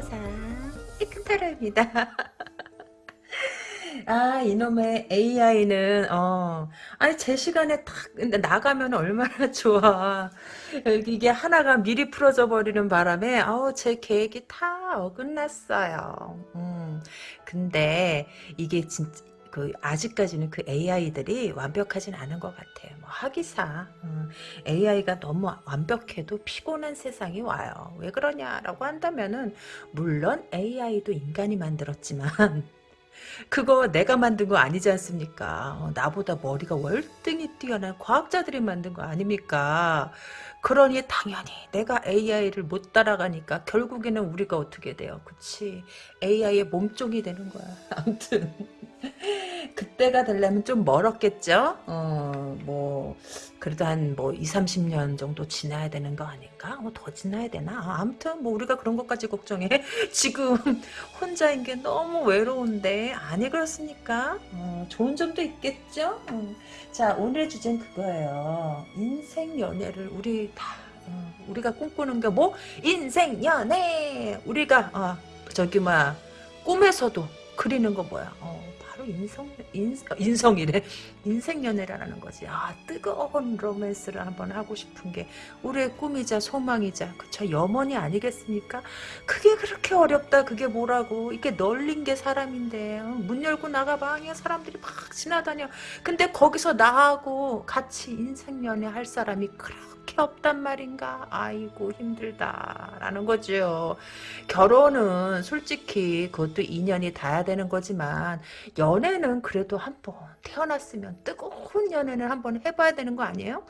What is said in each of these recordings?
세상, 이큰 타로입니다. 아, 이놈의 AI는, 어, 아니, 제 시간에 탁, 나가면 얼마나 좋아. 이게 하나가 미리 풀어져 버리는 바람에, 아우, 제 계획이 다 어긋났어요. 음, 근데, 이게 진짜, 그 아직까지는 그 AI들이 완벽하진 않은 것 같아요. 뭐 하기사 음, AI가 너무 완벽해도 피곤한 세상이 와요. 왜 그러냐라고 한다면은 물론 AI도 인간이 만들었지만 그거 내가 만든 거 아니지 않습니까? 어, 나보다 머리가 월등히 뛰어난 과학자들이 만든 거 아닙니까? 그러니 당연히 내가 AI를 못 따라가니까 결국에는 우리가 어떻게 돼요? 그치? AI의 몸종이 되는 거야. 아무튼 그때가 되려면 좀 멀었겠죠? 어, 뭐, 그래도 한 뭐 2, 30년 정도 지나야 되는 거 아닌가? 뭐더 지나야 되나? 아, 아무튼 뭐 우리가 그런 것까지 걱정해. 지금 혼자인 게 너무 외로운데, 아니 그렇습니까? 어, 좋은 점도 있겠죠? 어. 자, 오늘의 주제는 그거예요. 인생 연애를 우리 다, 어, 우리가 꿈꾸는 게 뭐? 인생 연애! 우리가, 어, 저기, 막, 꿈에서도 그리는 거 뭐야? 어, 인성, 인, 인성이래. 인생 연애라는 거지. 아, 뜨거운 로맨스를 한번 하고 싶은 게 우리의 꿈이자 소망이자, 그쵸? 염원이 아니겠습니까? 그게 그렇게 어렵다. 그게 뭐라고. 이게 널린 게 사람인데. 어, 문 열고 나가봐. 그냥 사람들이 막 지나다녀. 근데 거기서 나하고 같이 인생 연애 할 사람이 그렇 게 없단 말인가? 아이고 힘들다 라는 거죠. 결혼은 솔직히 그것도 인연이 닿아야 되는 거지만 연애는 그래도 한번 태어났으면 뜨거운 연애는 한번 해봐야 되는 거 아니에요?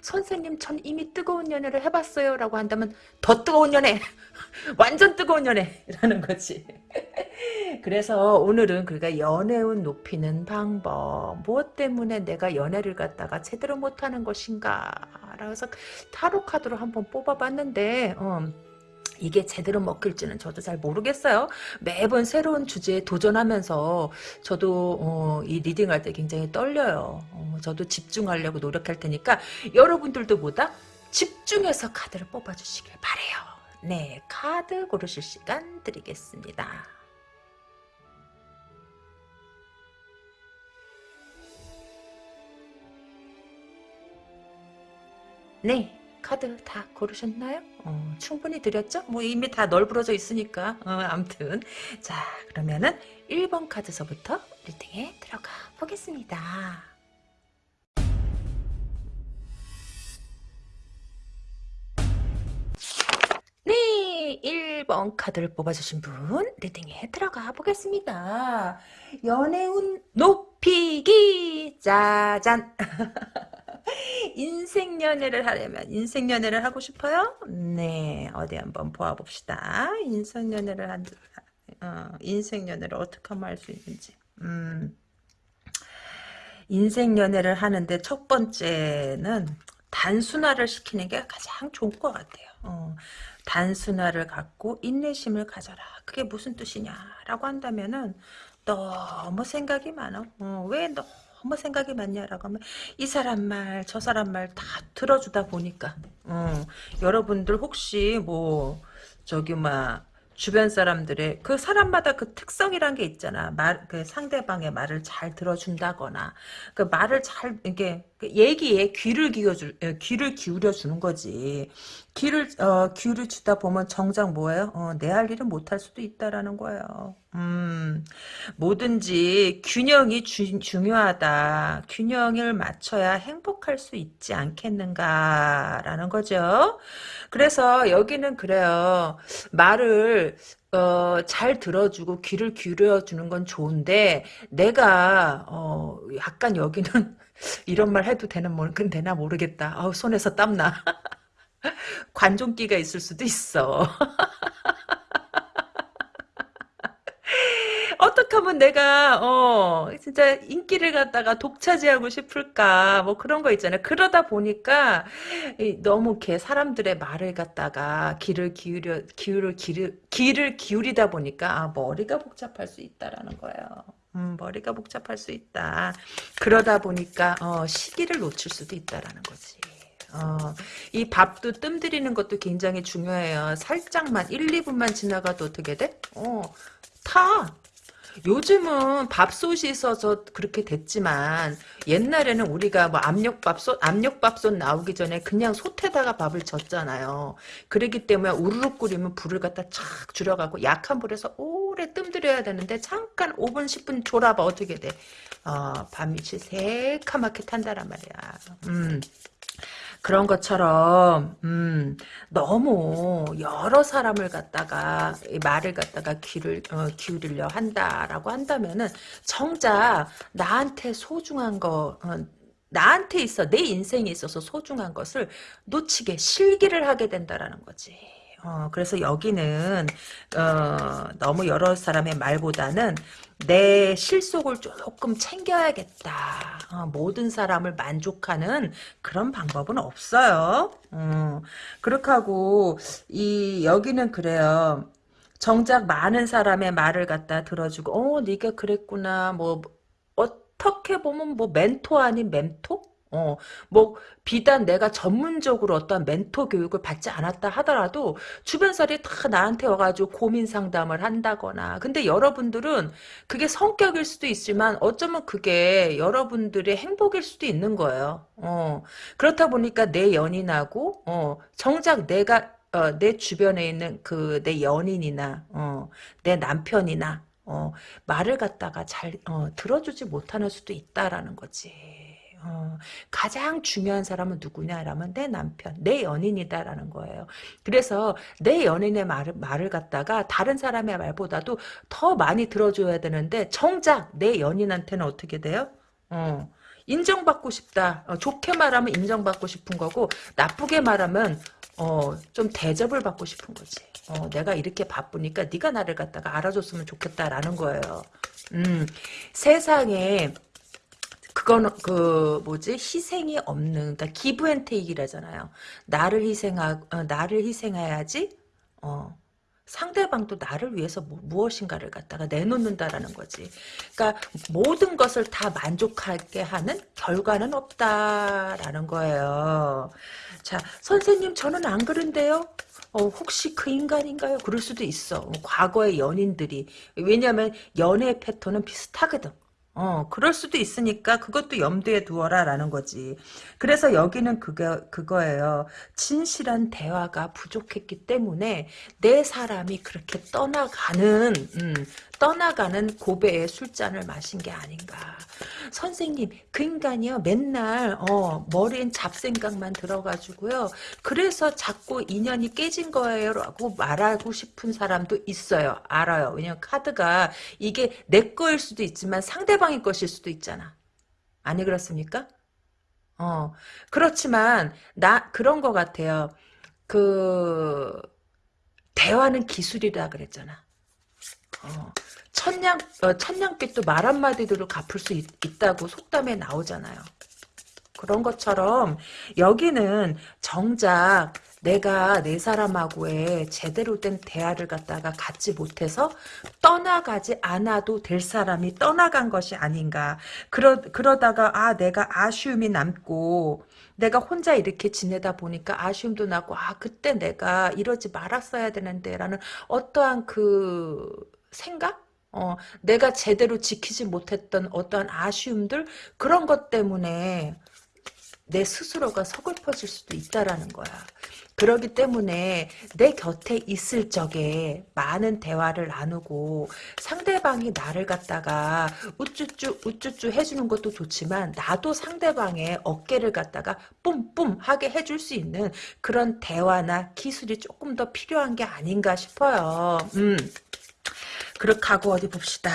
선생님 전 이미 뜨거운 연애를 해봤어요 라고 한다면 더 뜨거운 연애 완전 뜨거운 연애라는 거지 그래서 오늘은 그러니까 연애운 높이는 방법 무엇 때문에 내가 연애를 갖다가 제대로 못하는 것인가 그래서 타로 카드로 한번 뽑아봤는데 어, 이게 제대로 먹힐지는 저도 잘 모르겠어요. 매번 새로운 주제에 도전하면서 저도 어, 이 리딩할 때 굉장히 떨려요. 어, 저도 집중하려고 노력할 테니까 여러분들도 보다 집중해서 카드를 뽑아주시길 바래요. 네, 카드 고르실 시간 드리겠습니다. 네, 카드 다 고르셨나요? 어, 충분히 드렸죠? 뭐 이미 다 널브러져 있으니까 어, 암튼 자 그러면은 1번 카드서부터 리딩에 들어가 보겠습니다. 네, 1번 카드를 뽑아주신 분 리딩에 들어가 보겠습니다. 연애운 높이기 짜잔 인생 연애를 하려면 인생 연애를 하고 싶어요? 네, 어디 한번 보아봅시다. 인생 연애를 한 어, 인생 연애를 어떻게 하면 할 수 있는지. 음, 인생 연애를 하는데 첫 번째는 단순화를 시키는 게 가장 좋을 것 같아요. 어, 단순화를 갖고 인내심을 가져라. 그게 무슨 뜻이냐라고 한다면은 너무 생각이 많아. 어, 왜 너무 너무 생각이 많냐라고 하면 이 사람 말 저 사람 말 다 들어주다 보니까 어, 여러분들 혹시 뭐 저기 막 주변 사람들의 그 사람마다 그 특성이란 게 있잖아. 말, 그 상대방의 말을 잘 들어준다거나, 그 말을 잘, 이게, 그 얘기에 귀를 기울여 귀를 기울여 주는 거지. 귀를, 어, 귀를 주다 보면 정작 뭐예요? 어, 내할 일은 못할 수도 있다라는 거예요. 음, 뭐든지 균형이 주, 중요하다. 균형을 맞춰야 행복할 수 있지 않겠는가라는 거죠. 그래서 여기는 그래요. 말을 어, 잘 들어주고 귀를 기울여 주는 건 좋은데 내가 어, 약간 여기는 이런 말 해도 되는 뭐 되나 모르겠다. 아우 손에서 땀나. 관종기가 있을 수도 있어. 어떻게 하면 내가 어 진짜 인기를 갖다가 독차지하고 싶을까 뭐 그런 거 있잖아요. 그러다 보니까 너무 이렇게 사람들의 말을 갖다가 귀를 기울여 기울을 기를 귀를 기울이다 보니까 아, 머리가 복잡할 수 있다라는 거예요. 음, 머리가 복잡할 수 있다. 그러다 보니까 어, 시기를 놓칠 수도 있다라는 거지. 어, 이 밥도 뜸 들이는 것도 굉장히 중요해요. 살짝만 1, 2분만 지나가도 어떻게 돼? 어, 타. 요즘은 밥솥이 있어서 그렇게 됐지만 옛날에는 우리가 뭐 압력밥솥 압력밥솥 나오기 전에 그냥 솥에다가 밥을 젓잖아요. 그러기 때문에 우르륵 끓이면 불을 갖다 착 줄여가고 약한 불에서 오 래 뜸들여야 되는데 잠깐 5분 10분 졸아봐 어떻게 돼? 어, 밥밑이 새카맣게 탄다란 말이야. 음. 그런 것처럼 음, 너무 여러 사람을 갖다가 말을 갖다가 귀를 어, 기울이려 한다라고 한다면은 정작 나한테 소중한 거 어, 나한테 있어 내 인생에 있어서 소중한 것을 놓치게 실기를 하게 된다라는 거지. 어, 그래서 여기는 어, 너무 여러 사람의 말보다는 내 실속을 조금 챙겨야겠다. 어, 모든 사람을 만족하는 그런 방법은 없어요. 어, 그렇게 하고 이 여기는 그래요. 정작 많은 사람의 말을 갖다 들어주고 어 네가 그랬구나 뭐 어떻게 보면 뭐 멘토 아닌 멘토? 어, 뭐, 비단 내가 전문적으로 어떤 멘토 교육을 받지 않았다 하더라도, 주변 사람이 다 나한테 와가지고 고민 상담을 한다거나. 근데 여러분들은 그게 성격일 수도 있지만, 어쩌면 그게 여러분들의 행복일 수도 있는 거예요. 어, 그렇다 보니까 내 연인하고, 어, 정작 내가, 어, 내 주변에 있는 그, 내 연인이나, 어, 내 남편이나, 어, 말을 갖다가 잘, 어, 들어주지 못하는 수도 있다라는 거지. 어, 가장 중요한 사람은 누구냐라면 내 남편, 내 연인이다라는 거예요. 그래서 내 연인의 말을, 말을 갖다가 다른 사람의 말보다도 더 많이 들어줘야 되는데 정작 내 연인한테는 어떻게 돼요? 어, 인정받고 싶다. 어, 좋게 말하면 인정받고 싶은 거고 나쁘게 말하면 어, 좀 대접을 받고 싶은 거지. 어, 내가 이렇게 바쁘니까 네가 나를 갖다가 알아줬으면 좋겠다라는 거예요. 음, 세상에 그건 그 뭐지 희생이 없는 그러니까 기브앤테이크라잖아요. 나를 희생하 어, 나를 희생해야지 어 상대방도 나를 위해서 뭐, 무엇인가를 갖다가 내놓는다라는 거지. 그러니까 모든 것을 다 만족하게 하는 결과는 없다라는 거예요. 자 선생님 저는 안 그런데요. 어, 혹시 그 인간인가요? 그럴 수도 있어. 과거의 연인들이. 왜냐하면 연애 패턴은 비슷하거든. 어, 그럴 수도 있으니까 그것도 염두에 두어라라는 거지. 그래서 여기는 그거, 그거예요. 진실한 대화가 부족했기 때문에 내 사람이 그렇게 떠나가는, 음, 떠나가는 고배의 술잔을 마신 게 아닌가. 선생님, 그 인간이요, 맨날, 어, 머리엔 잡생각만 들어가지고요. 그래서 자꾸 인연이 깨진 거예요. 라고 말하고 싶은 사람도 있어요. 알아요. 왜냐면 카드가 이게 내 거일 수도 있지만 상대방의 것일 수도 있잖아. 아니, 그렇습니까? 어, 그렇지만, 나, 그런 것 같아요. 그, 대화는 기술이라 그랬잖아. 어, 천냥 어, 천냥빚도 말 한마디로 갚을 수 있, 다고 속담에 나오잖아요. 그런 것처럼 여기는 정작 내가 내 사람하고의 제대로 된 대화를 갖다가 갖지 못해서 떠나가지 않아도 될 사람이 떠나간 것이 아닌가. 그러, 그러다가 아 내가 아쉬움이 남고 내가 혼자 이렇게 지내다 보니까 아쉬움도 나고 아 그때 내가 이러지 말았어야 되는데 라는 어떠한 그 생각? 어, 내가 제대로 지키지 못했던 어떠한 아쉬움들 그런 것 때문에 내 스스로가 서글퍼질 수도 있다라는 거야. 그러기 때문에 내 곁에 있을 적에 많은 대화를 나누고 상대방이 나를 갖다가 우쭈쭈 우쭈쭈 해주는 것도 좋지만 나도 상대방의 어깨를 갖다가 뿜뿜 하게 해줄 수 있는 그런 대화나 기술이 조금 더 필요한 게 아닌가 싶어요. 음. 그렇게 하고 어디 봅시다.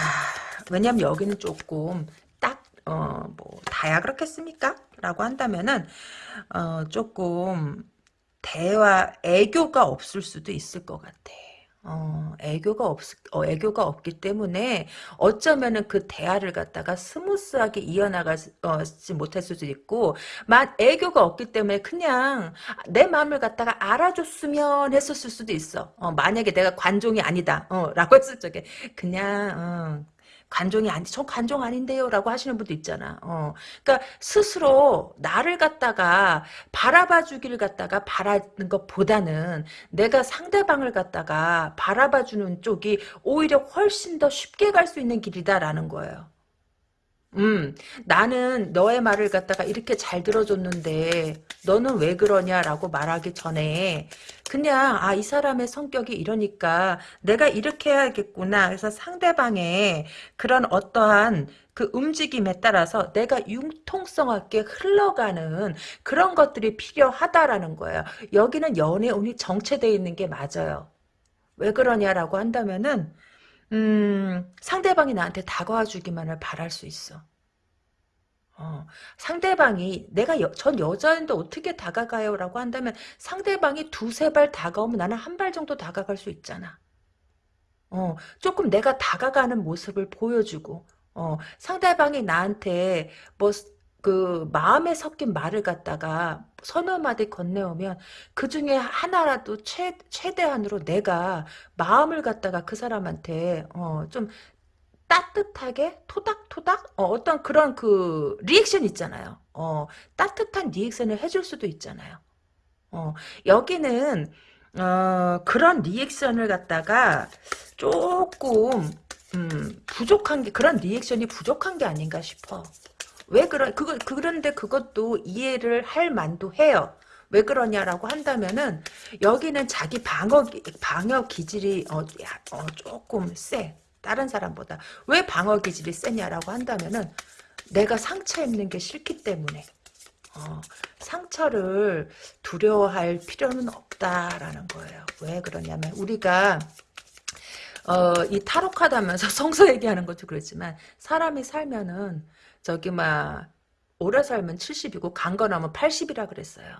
왜냐면 여기는 조금 딱, 어, 뭐, 다야 그렇겠습니까? 라고 한다면은, 어, 조금, 대화, 애교가 없을 수도 있을 것 같아. 어, 애교가 없, 어, 애교가 없기 때문에 어쩌면은 그 대화를 갖다가 스무스하게 이어나가지 어, 못할 수도 있고, 만 애교가 없기 때문에 그냥 내 마음을 갖다가 알아줬으면 했었을 수도 있어. 어, 만약에 내가 관종이 아니다, 어, 라고 했을 적에 그냥 어, 관종이 아니, 저 관종 아닌데요. 라고 하시는 분도 있잖아. 어. 그러니까 스스로 나를 갖다가 바라봐 주기를 갖다가 바라는 것보다는 내가 상대방을 갖다가 바라봐 주는 쪽이 오히려 훨씬 더 쉽게 갈 수 있는 길이다라는 거예요. 음, 나는 너의 말을 갖다가 이렇게 잘 들어줬는데 너는 왜 그러냐라고 말하기 전에 그냥 아 이 사람의 성격이 이러니까 내가 이렇게 해야겠구나. 그래서 상대방의 그런 어떠한 그 움직임에 따라서 내가 융통성 있게 흘러가는 그런 것들이 필요하다라는 거예요. 여기는 연애운이 정체되어 있는 게 맞아요. 왜 그러냐라고 한다면은 음, 상대방이 나한테 다가와 주기만을 바랄 수 있어. 어, 상대방이 내가 여, 전 여자인데 어떻게 다가가요? 라고 한다면 상대방이 두세 발 다가오면 나는 한 발 정도 다가갈 수 있잖아. 어, 조금 내가 다가가는 모습을 보여주고 어, 상대방이 나한테 뭐 그 마음에 섞인 말을 갖다가 서너 마디 건네오면 그 중에 하나라도 최, 최대한으로 내가 마음을 갖다가 그 사람한테 어, 좀 따뜻하게 토닥토닥 어, 떤 그런 그 리액션 있잖아요. 어, 따뜻한 reaction을 해줄 수도 있잖아요. 어, 여기는 어, 그런 reaction을 갖다가 조금 음, 부족한 게 그런 reaction이 부족한 게 아닌가 싶어. 왜 그러 그거 그런데 그것도 이해를 할 만도 해요. 왜 그러냐라고 한다면은 여기는 자기 방어 방어 기질이 어, 어 조금 세. 다른 사람보다 왜 방어 기질이 세냐라고 한다면은 내가 상처 입는 게 싫기 때문에 어, 상처를 두려워할 필요는 없다라는 거예요. 왜 그러냐면 우리가 어, 이 타로 카드 하면서 성서 얘기하는 것도 그렇지만 사람이 살면은 저기 막 오래 살면 70이고 강거 나면 80이라 그랬어요.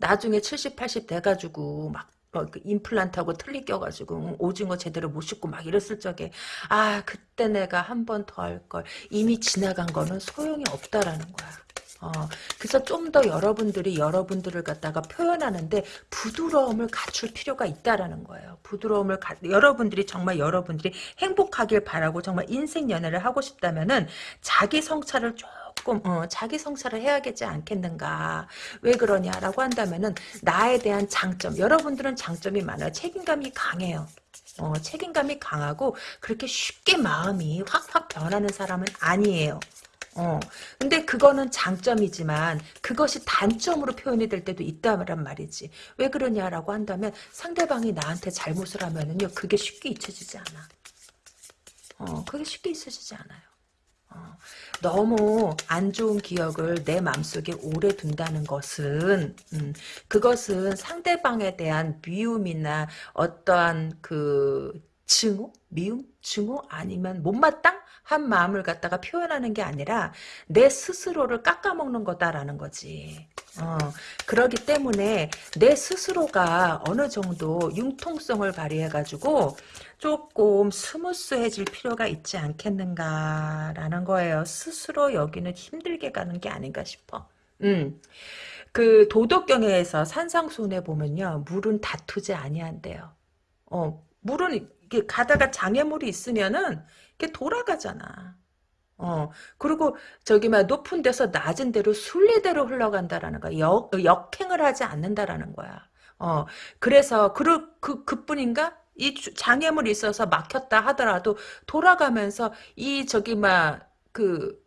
나중에 70, 80 돼가지고 막 어, 그 임플란트하고 틀리 껴가지고 오징어 제대로 못 씹고 막 이랬을 적에 아 그때 내가 한 번 더 할 걸 이미 지나간 거는 소용이 없다라는 거야. 어, 그래서 좀 더 여러분들이 여러분들을 갖다가 표현하는데 부드러움을 갖출 필요가 있다라는 거예요. 부드러움을 가, 여러분들이 정말 여러분들이 행복하길 바라고 정말 인생 연애를 하고 싶다면은 자기 성찰을 좀 조금 어, 자기 성찰을 해야겠지 않겠는가? 왜 그러냐라고 한다면은 나에 대한 장점 여러분들은 장점이 많아요. 책임감이 강해요. 어, 책임감이 강하고 그렇게 쉽게 마음이 확확 변하는 사람은 아니에요 어. 근데 그거는 장점이지만 그것이 단점으로 표현이 될 때도 있다란 말이지. 왜 그러냐라고 한다면 상대방이 나한테 잘못을 하면은요. 그게 쉽게 잊혀지지 않아. 어, 그게 쉽게 잊혀지지 않아요. 어, 너무 안 좋은 기억을 내 마음속에 오래 둔다는 것은 음, 그것은 상대방에 대한 미움이나 어떠한 그 증오? 미움? 증오? 아니면 못마땅? 한 마음을 갖다가 표현하는 게 아니라 내 스스로를 깎아먹는 거다라는 거지. 어, 그러기 때문에 내 스스로가 어느 정도 융통성을 발휘해가지고 조금 스무스해질 필요가 있지 않겠는가라는 거예요. 스스로 여기는 힘들게 가는 게 아닌가 싶어. 음. 그 도덕경에서 산상순에 보면요. 물은 다투지 아니한대요. 어, 물은 이렇게 가다가 장애물이 있으면은 이렇게 돌아가잖아. 어, 그리고 저기 막 높은 데서 낮은 데로 순리대로 흘러간다라는 거야. 역, 역행을 하지 않는다라는 거야. 어, 그래서 그, 그, 그뿐인가? 이 장애물이 있어서 막혔다 하더라도 돌아가면서 이 저기 막 그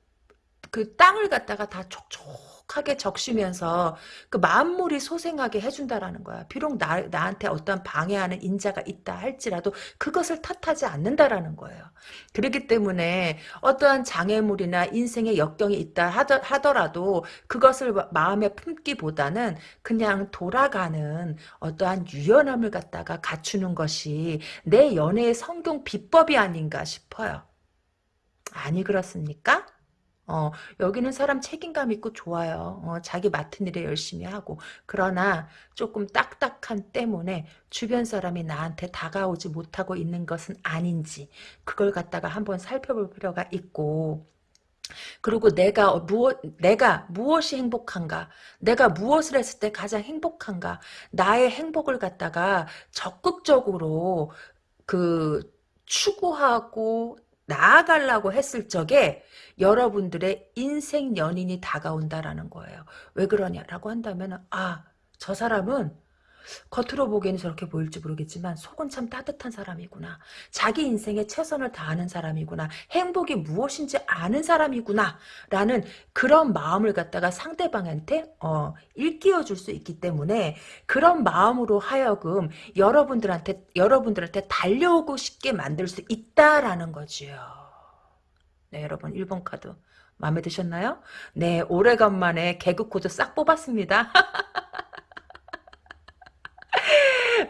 그 땅을 갖다가 다 촉촉 하게 적시면서 그 만물이 소생하게 해준다라는 거야. 비록 나, 나한테 어떤 방해하는 인자가 있다 할지라도 그것을 탓하지 않는다라는 거예요. 그렇기 때문에 어떠한 장애물이나 인생의 역경이 있다 하더라도 그것을 마음에 품기보다는 그냥 돌아가는 어떠한 유연함을 갖다가 갖추는 것이 내 연애의 성공 비법이 아닌가 싶어요. 아니 그렇습니까? 어, 여기는 사람 책임감 있고 좋아요. 어, 자기 맡은 일에 열심히 하고. 그러나 조금 딱딱한 때문에 주변 사람이 나한테 다가오지 못하고 있는 것은 아닌지 그걸 갖다가 한번 살펴볼 필요가 있고 그리고 내가 무엇 내가 무엇이 행복한가 내가 무엇을 했을 때 가장 행복한가 나의 행복을 갖다가 적극적으로 그 추구하고 나아가려고 했을 적에 여러분들의 인생 연인이 다가온다라는 거예요. 왜 그러냐라고 한다면 아, 저 사람은 겉으로 보기에는 저렇게 보일지 모르겠지만 속은 참 따뜻한 사람이구나. 자기 인생에 최선을 다하는 사람이구나. 행복이 무엇인지 아는 사람이구나. 라는 그런 마음을 갖다가 상대방한테 어, 일깨워 줄 수 있기 때문에 그런 마음으로 하여금 여러분들한테 여러분들한테 달려오고 싶게 만들 수 있다라는 거지요. 네, 여러분 1번 카드 마음에 드셨나요? 네, 오래간만에 개그 코드 싹 뽑았습니다.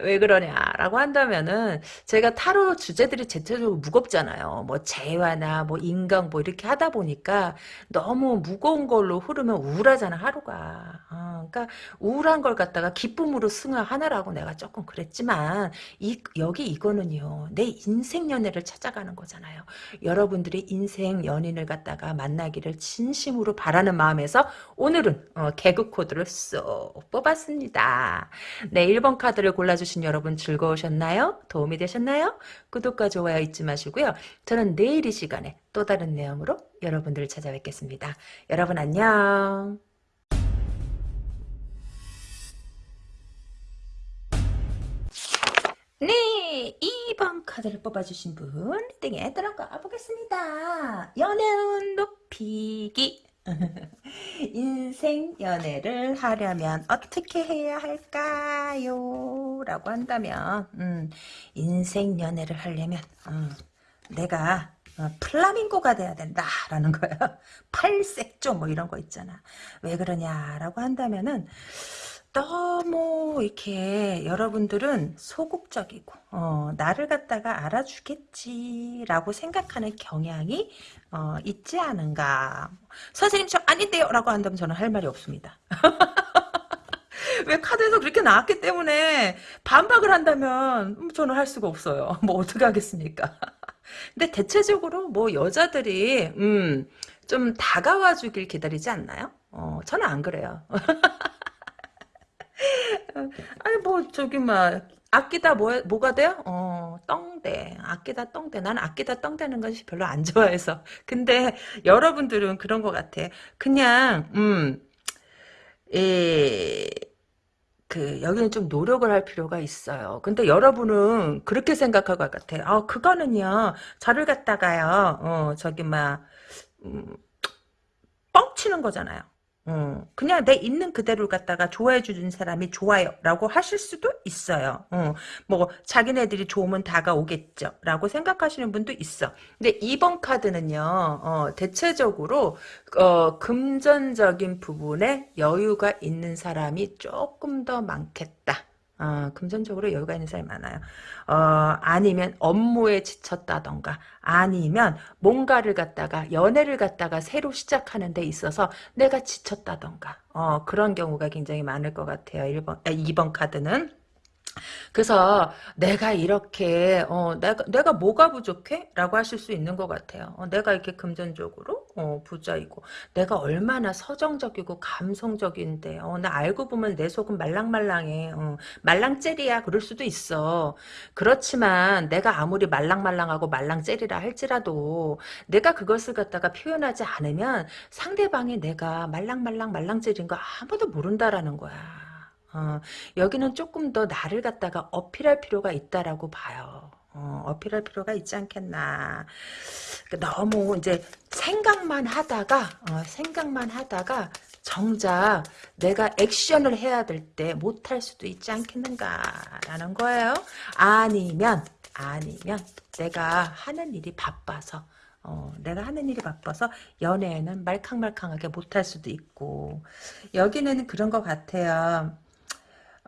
왜 그러냐라고 한다면은 제가 타로 주제들이 대체적으로 무겁잖아요. 뭐 재회나 뭐 인강 뭐 이렇게 하다 보니까 너무 무거운 걸로 흐르면 우울하잖아 하루가. 어, 그러니까 우울한 걸 갖다가 기쁨으로 승화하느라고 내가 조금 그랬지만 이 여기 이거는요 내 인생 연애를 찾아가는 거잖아요. 여러분들이 인생 연인을 갖다가 만나기를 진심으로 바라는 마음에서 오늘은 어, 개그 코드를 쏙 뽑았습니다. 네 1번 카드를 골라주 신 여러분 즐거우셨나요? 도움이 되셨나요? 구독과 좋아요 잊지 마시고요. 저는 내일 이 시간에 또 다른 내용으로 여러분들을 찾아뵙겠습니다. 여러분 안녕. 네, 2번 카드를 뽑아주신 분 리딩에 들어가 보겠습니다. 연애운 높이기 인생 연애를 하려면 어떻게 해야 할까요? 라고 한다면 음, 인생 연애를 하려면 음, 내가 어, 플라밍고가 돼야 된다라는 거야. 팔색조 뭐 이런 거 있잖아. 왜 그러냐라고 한다면은 너무 이렇게 여러분들은 소극적이고 어, 나를 갖다가 알아주겠지라고 생각하는 경향이 어, 있지 않은가. 선생님 저 아닌데요 라고 한다면 저는 할 말이 없습니다. 왜 카드에서 그렇게 나왔기 때문에 반박을 한다면 저는 할 수가 없어요. 뭐 어떻게 하겠습니까? 근데 대체적으로 뭐 여자들이 음, 좀 다가와 주길 기다리지 않나요? 어, 저는 안 그래요. 아니 뭐 저기 막 아끼다 뭐 뭐가 돼요? 어 떵대 아끼다 떵대 나는 아끼다 떵대는 것이 별로 안 좋아해서 근데 여러분들은 그런 것 같아 그냥 음그 여기는 좀 노력을 할 필요가 있어요. 근데 여러분은 그렇게 생각할 것 같아. 아, 그거는요, 저를 갖다가요, 어, 저기, 막, 음, 뻥치는 거잖아요. 어, 그냥 내 있는 그대로 갖다가 좋아해 주는 사람이 좋아요 라고 하실 수도 있어요. 어, 뭐 자기네들이 좋으면 다가오겠죠 라고 생각하시는 분도 있어. 근데 이번 카드는요. 어, 대체적으로 어, 금전적인 부분에 여유가 있는 사람이 조금 더 많겠다. 어, 금전적으로 여유가 있는 사람이 많아요. 어, 아니면 업무에 지쳤다던가, 아니면 뭔가를 갖다가, 연애를 갖다가 새로 시작하는 데 있어서 내가 지쳤다던가, 어, 그런 경우가 굉장히 많을 것 같아요. 1번, 아, 2번 카드는. 그래서 내가 이렇게 어 내가 내가 뭐가 부족해? 라고 하실 수 있는 것 같아요. 어, 내가 이렇게 금전적으로 어, 부자이고 내가 얼마나 서정적이고 감성적인데 어, 나 알고 보면 내 속은 말랑말랑해. 어, 말랑젤이야 그럴 수도 있어. 그렇지만 내가 아무리 말랑말랑하고 말랑젤이라 할지라도 내가 그것을 갖다가 표현하지 않으면 상대방이 내가 말랑말랑 말랑젤인 거 아무도 모른다라는 거야. 어, 여기는 조금 더 나를 갖다가 어필할 필요가 있다라고 봐요. 어, 어필할 필요가 있지 않겠나. 그러니까 너무 이제 생각만 하다가, 어, 생각만 하다가 정작 내가 액션을 해야 될 때 못할 수도 있지 않겠는가라는 거예요. 아니면, 아니면 내가 하는 일이 바빠서, 어, 내가 하는 일이 바빠서 연애에는 말캉말캉하게 못할 수도 있고 여기는 그런 것 같아요.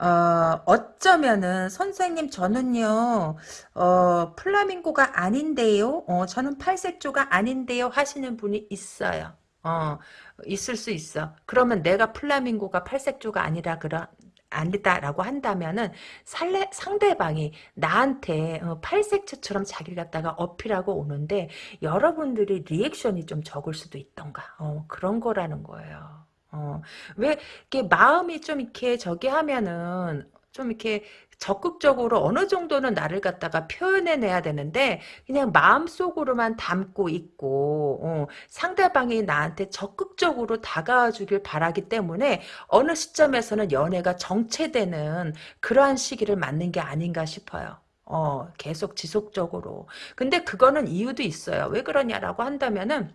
어, 어쩌면은 선생님 저는요 어, 플라밍고가 아닌데요 어, 저는 팔색조가 아닌데요 하시는 분이 있어요. 어, 있을 수 있어. 그러면 내가 플라밍고가 팔색조가 아니라 그러 아니다라고 한다면은 살레, 상대방이 나한테 어, 팔색조처럼 자기를 갖다가 어필하고 오는데 여러분들이 리액션이 좀 적을 수도 있던가. 어, 그런 거라는 거예요 어, 왜, 이렇게 마음이 좀 이렇게 저기 하면은, 좀 이렇게 적극적으로 어느 정도는 나를 갖다가 표현해내야 되는데 그냥 마음속으로만 담고 있고 어, 상대방이 나한테 적극적으로 다가와주길 바라기 때문에 어느 시점에서는 연애가 정체되는 그러한 시기를 맞는 게 아닌가 싶어요. 어, 계속 지속적으로. 근데 그거는 이유도 있어요. 왜 그러냐라고 한다면은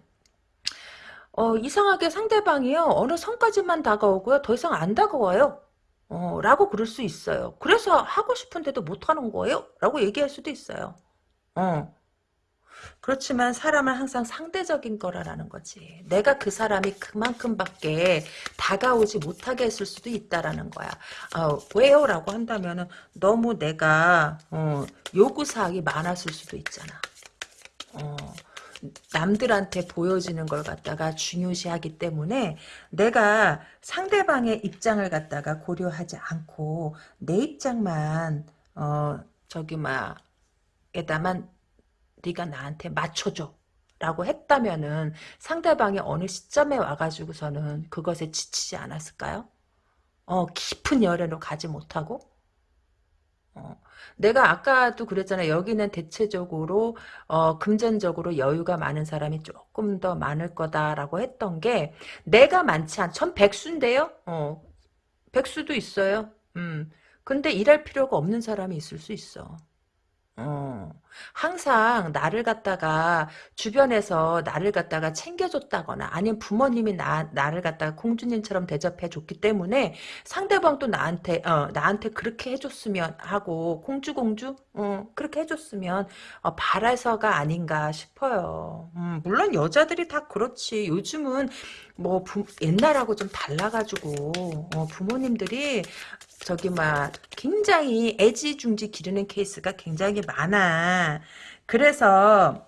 어, 이상하게 상대방이요. 어느 선까지만 다가오고요. 더 이상 안 다가와요. 어, 라고 그럴 수 있어요. 그래서 하고 싶은데도 못하는 거예요? 라고 얘기할 수도 있어요. 어. 그렇지만 사람은 항상 상대적인 거라는 거지. 내가 그 사람이 그만큼밖에 다가오지 못하게 했을 수도 있다라는 거야. 어, 왜요? 라고 한다면 은 너무 내가 어, 요구사항이 많았을 수도 있잖아. 어, 남들한테 보여지는 걸 갖다가 중요시하기 때문에 내가 상대방의 입장을 갖다가 고려하지 않고 내 입장만 어 저기 막 에다만 네가 나한테 맞춰줘 라고 했다면은 상대방이 어느 시점에 와가지고서는 그것에 지치지 않았을까요? 어 깊은 열애로 가지 못하고 어, 내가 아까도 그랬잖아요. 여기는 대체적으로 어, 금전적으로 여유가 많은 사람이 조금 더 많을 거다라고 했던 게 내가 많지 않. 전 백수인데요. 어, 백수도 있어요. 음. 근데 일할 필요가 없는 사람이 있을 수 있어. 어, 항상 나를 갖다가 주변에서 나를 갖다가 챙겨줬다거나 아니면 부모님이 나, 나를 갖다가 공주님처럼 대접해 줬기 때문에 상대방도 나한테 어, 나한테 그렇게 해줬으면 하고 공주 공주 어, 그렇게 해줬으면 어, 바라서가 아닌가 싶어요. 음, 물론 여자들이 다 그렇지. 요즘은 뭐 부, 옛날하고 좀 달라가지고 어, 부모님들이 저기 막 굉장히 애지중지 기르는 케이스가 굉장히 많아. 그래서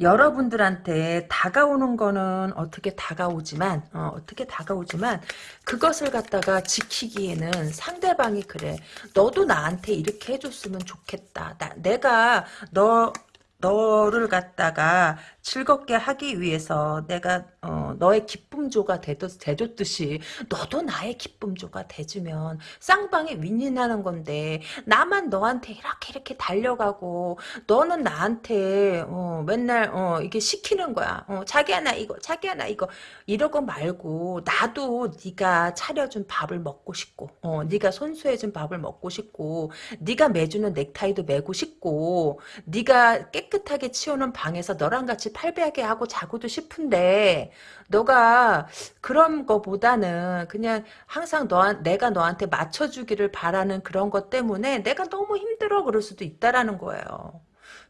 여러분들한테 다가오는 거는 어떻게 다가오지만 어, 떻게 다가오지만 그것을 갖다가 지키기에는 상대방이 그래. 너도 나한테 이렇게 해줬으면 좋겠다. 나, 내가 너 너를 갖다가 즐겁게 하기 위해서 내가 어, 너의 기쁨조가 되줬, 듯이 너도 나의 기쁨조가 돼주면 쌍방이 윈윈하는 건데 나만 너한테 이렇게 이렇게 달려가고 너는 나한테 어, 맨날 어, 이게 시키는 거야. 어, 자기야 나 이거 자기야 나 이거 이러고 말고 나도 네가 차려준 밥을 먹고 싶고 어, 네가 손수해준 밥을 먹고 싶고 네가 매주는 넥타이도 매고 싶고 네가 깨끗하게 치우는 방에서 너랑 같이 팔베하게 하고 자고도 싶은데 너가 그런 거보다는 그냥 항상 너 내가 너한테 맞춰주기를 바라는 그런 것 때문에 내가 너무 힘들어 그럴 수도 있다라는 거예요.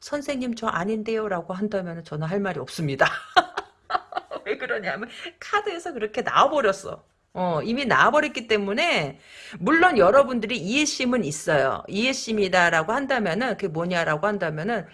선생님 저 아닌데요 라고 한다면 저는 할 말이 없습니다. 왜 그러냐면 카드에서 그렇게 나와버렸어. 어, 이미 나와버렸기 때문에, 물론 여러분들이 이해심은 있어요. 이해심이다라고 한다면은, 그게 뭐냐라고 한다면은,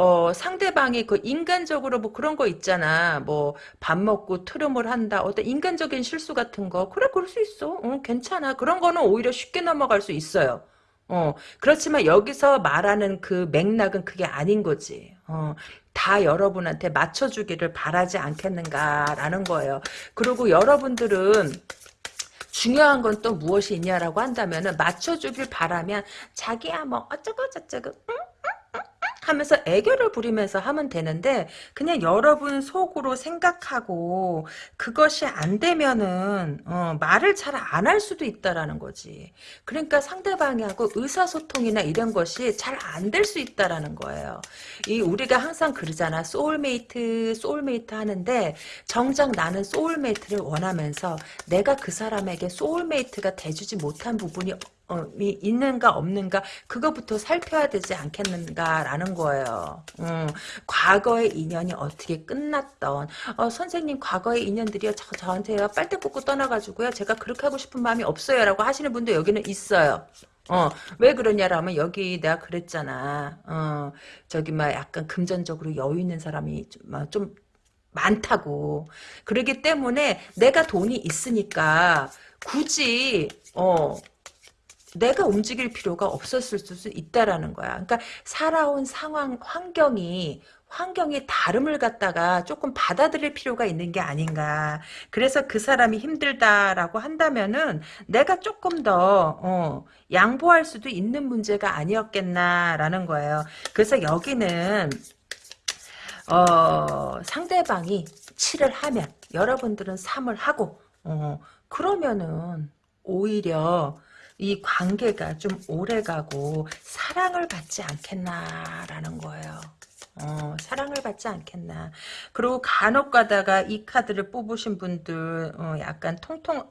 어, 상대방이 그 인간적으로 뭐 그런 거 있잖아. 뭐 밥 먹고 트름을 한다. 어떤 인간적인 실수 같은 거. 그래, 그럴 수 있어. 어, 괜찮아. 그런 거는 오히려 쉽게 넘어갈 수 있어요. 어, 그렇지만 여기서 말하는 그 맥락은 그게 아닌 거지. 어, 다 여러분한테 맞춰주기를 바라지 않겠는가라는 거예요. 그리고 여러분들은 중요한 건 또 무엇이 있냐라고 한다면 맞춰주길 바라면 자기야 뭐 어쩌고 저쩌고 응? 하면서 애교를 부리면서 하면 되는데 그냥 여러분 속으로 생각하고 그것이 안 되면은 어, 말을 잘 안 할 수도 있다라는 거지. 그러니까 상대방하고 의사소통이나 이런 것이 잘 안 될 수 있다라는 거예요. 이 우리가 항상 그러잖아. soulmate, soulmate 하는데 정작 나는 soulmate를 원하면서 내가 그 사람에게 soulmate가 돼주지 못한 부분이 어, 있는가 없는가 그거부터 살펴야 되지 않겠는가라는 거예요. 음, 과거의 인연이 어떻게 끝났던 어, 선생님 과거의 인연들이요 저, 저한테요 빨대 꽂고 떠나가지고요 제가 그렇게 하고 싶은 마음이 없어요라고 하시는 분도 여기는 있어요. 어, 왜 그러냐라면 여기 내가 그랬잖아. 어, 저기 막 약간 금전적으로 여유 있는 사람이 좀, 좀 많다고. 그러기 때문에 내가 돈이 있으니까 굳이 어 내가 움직일 필요가 없었을 수 있다라는 거야. 그러니까 살아온 상황, 환경이 환경이 다름을 갖다가 조금 받아들일 필요가 있는 게 아닌가. 그래서 그 사람이 힘들다라고 한다면은 내가 조금 더 어, 양보할 수도 있는 문제가 아니었겠나라는 거예요. 그래서 여기는 어, 상대방이 7을 하면 여러분들은 3을 하고 어, 그러면은 오히려 이 관계가 좀 오래가고 사랑을 받지 않겠나라는 거예요. 어, 사랑을 받지 않겠나. 그리고 간혹 가다가 이 카드를 뽑으신 분들 어, 약간 통통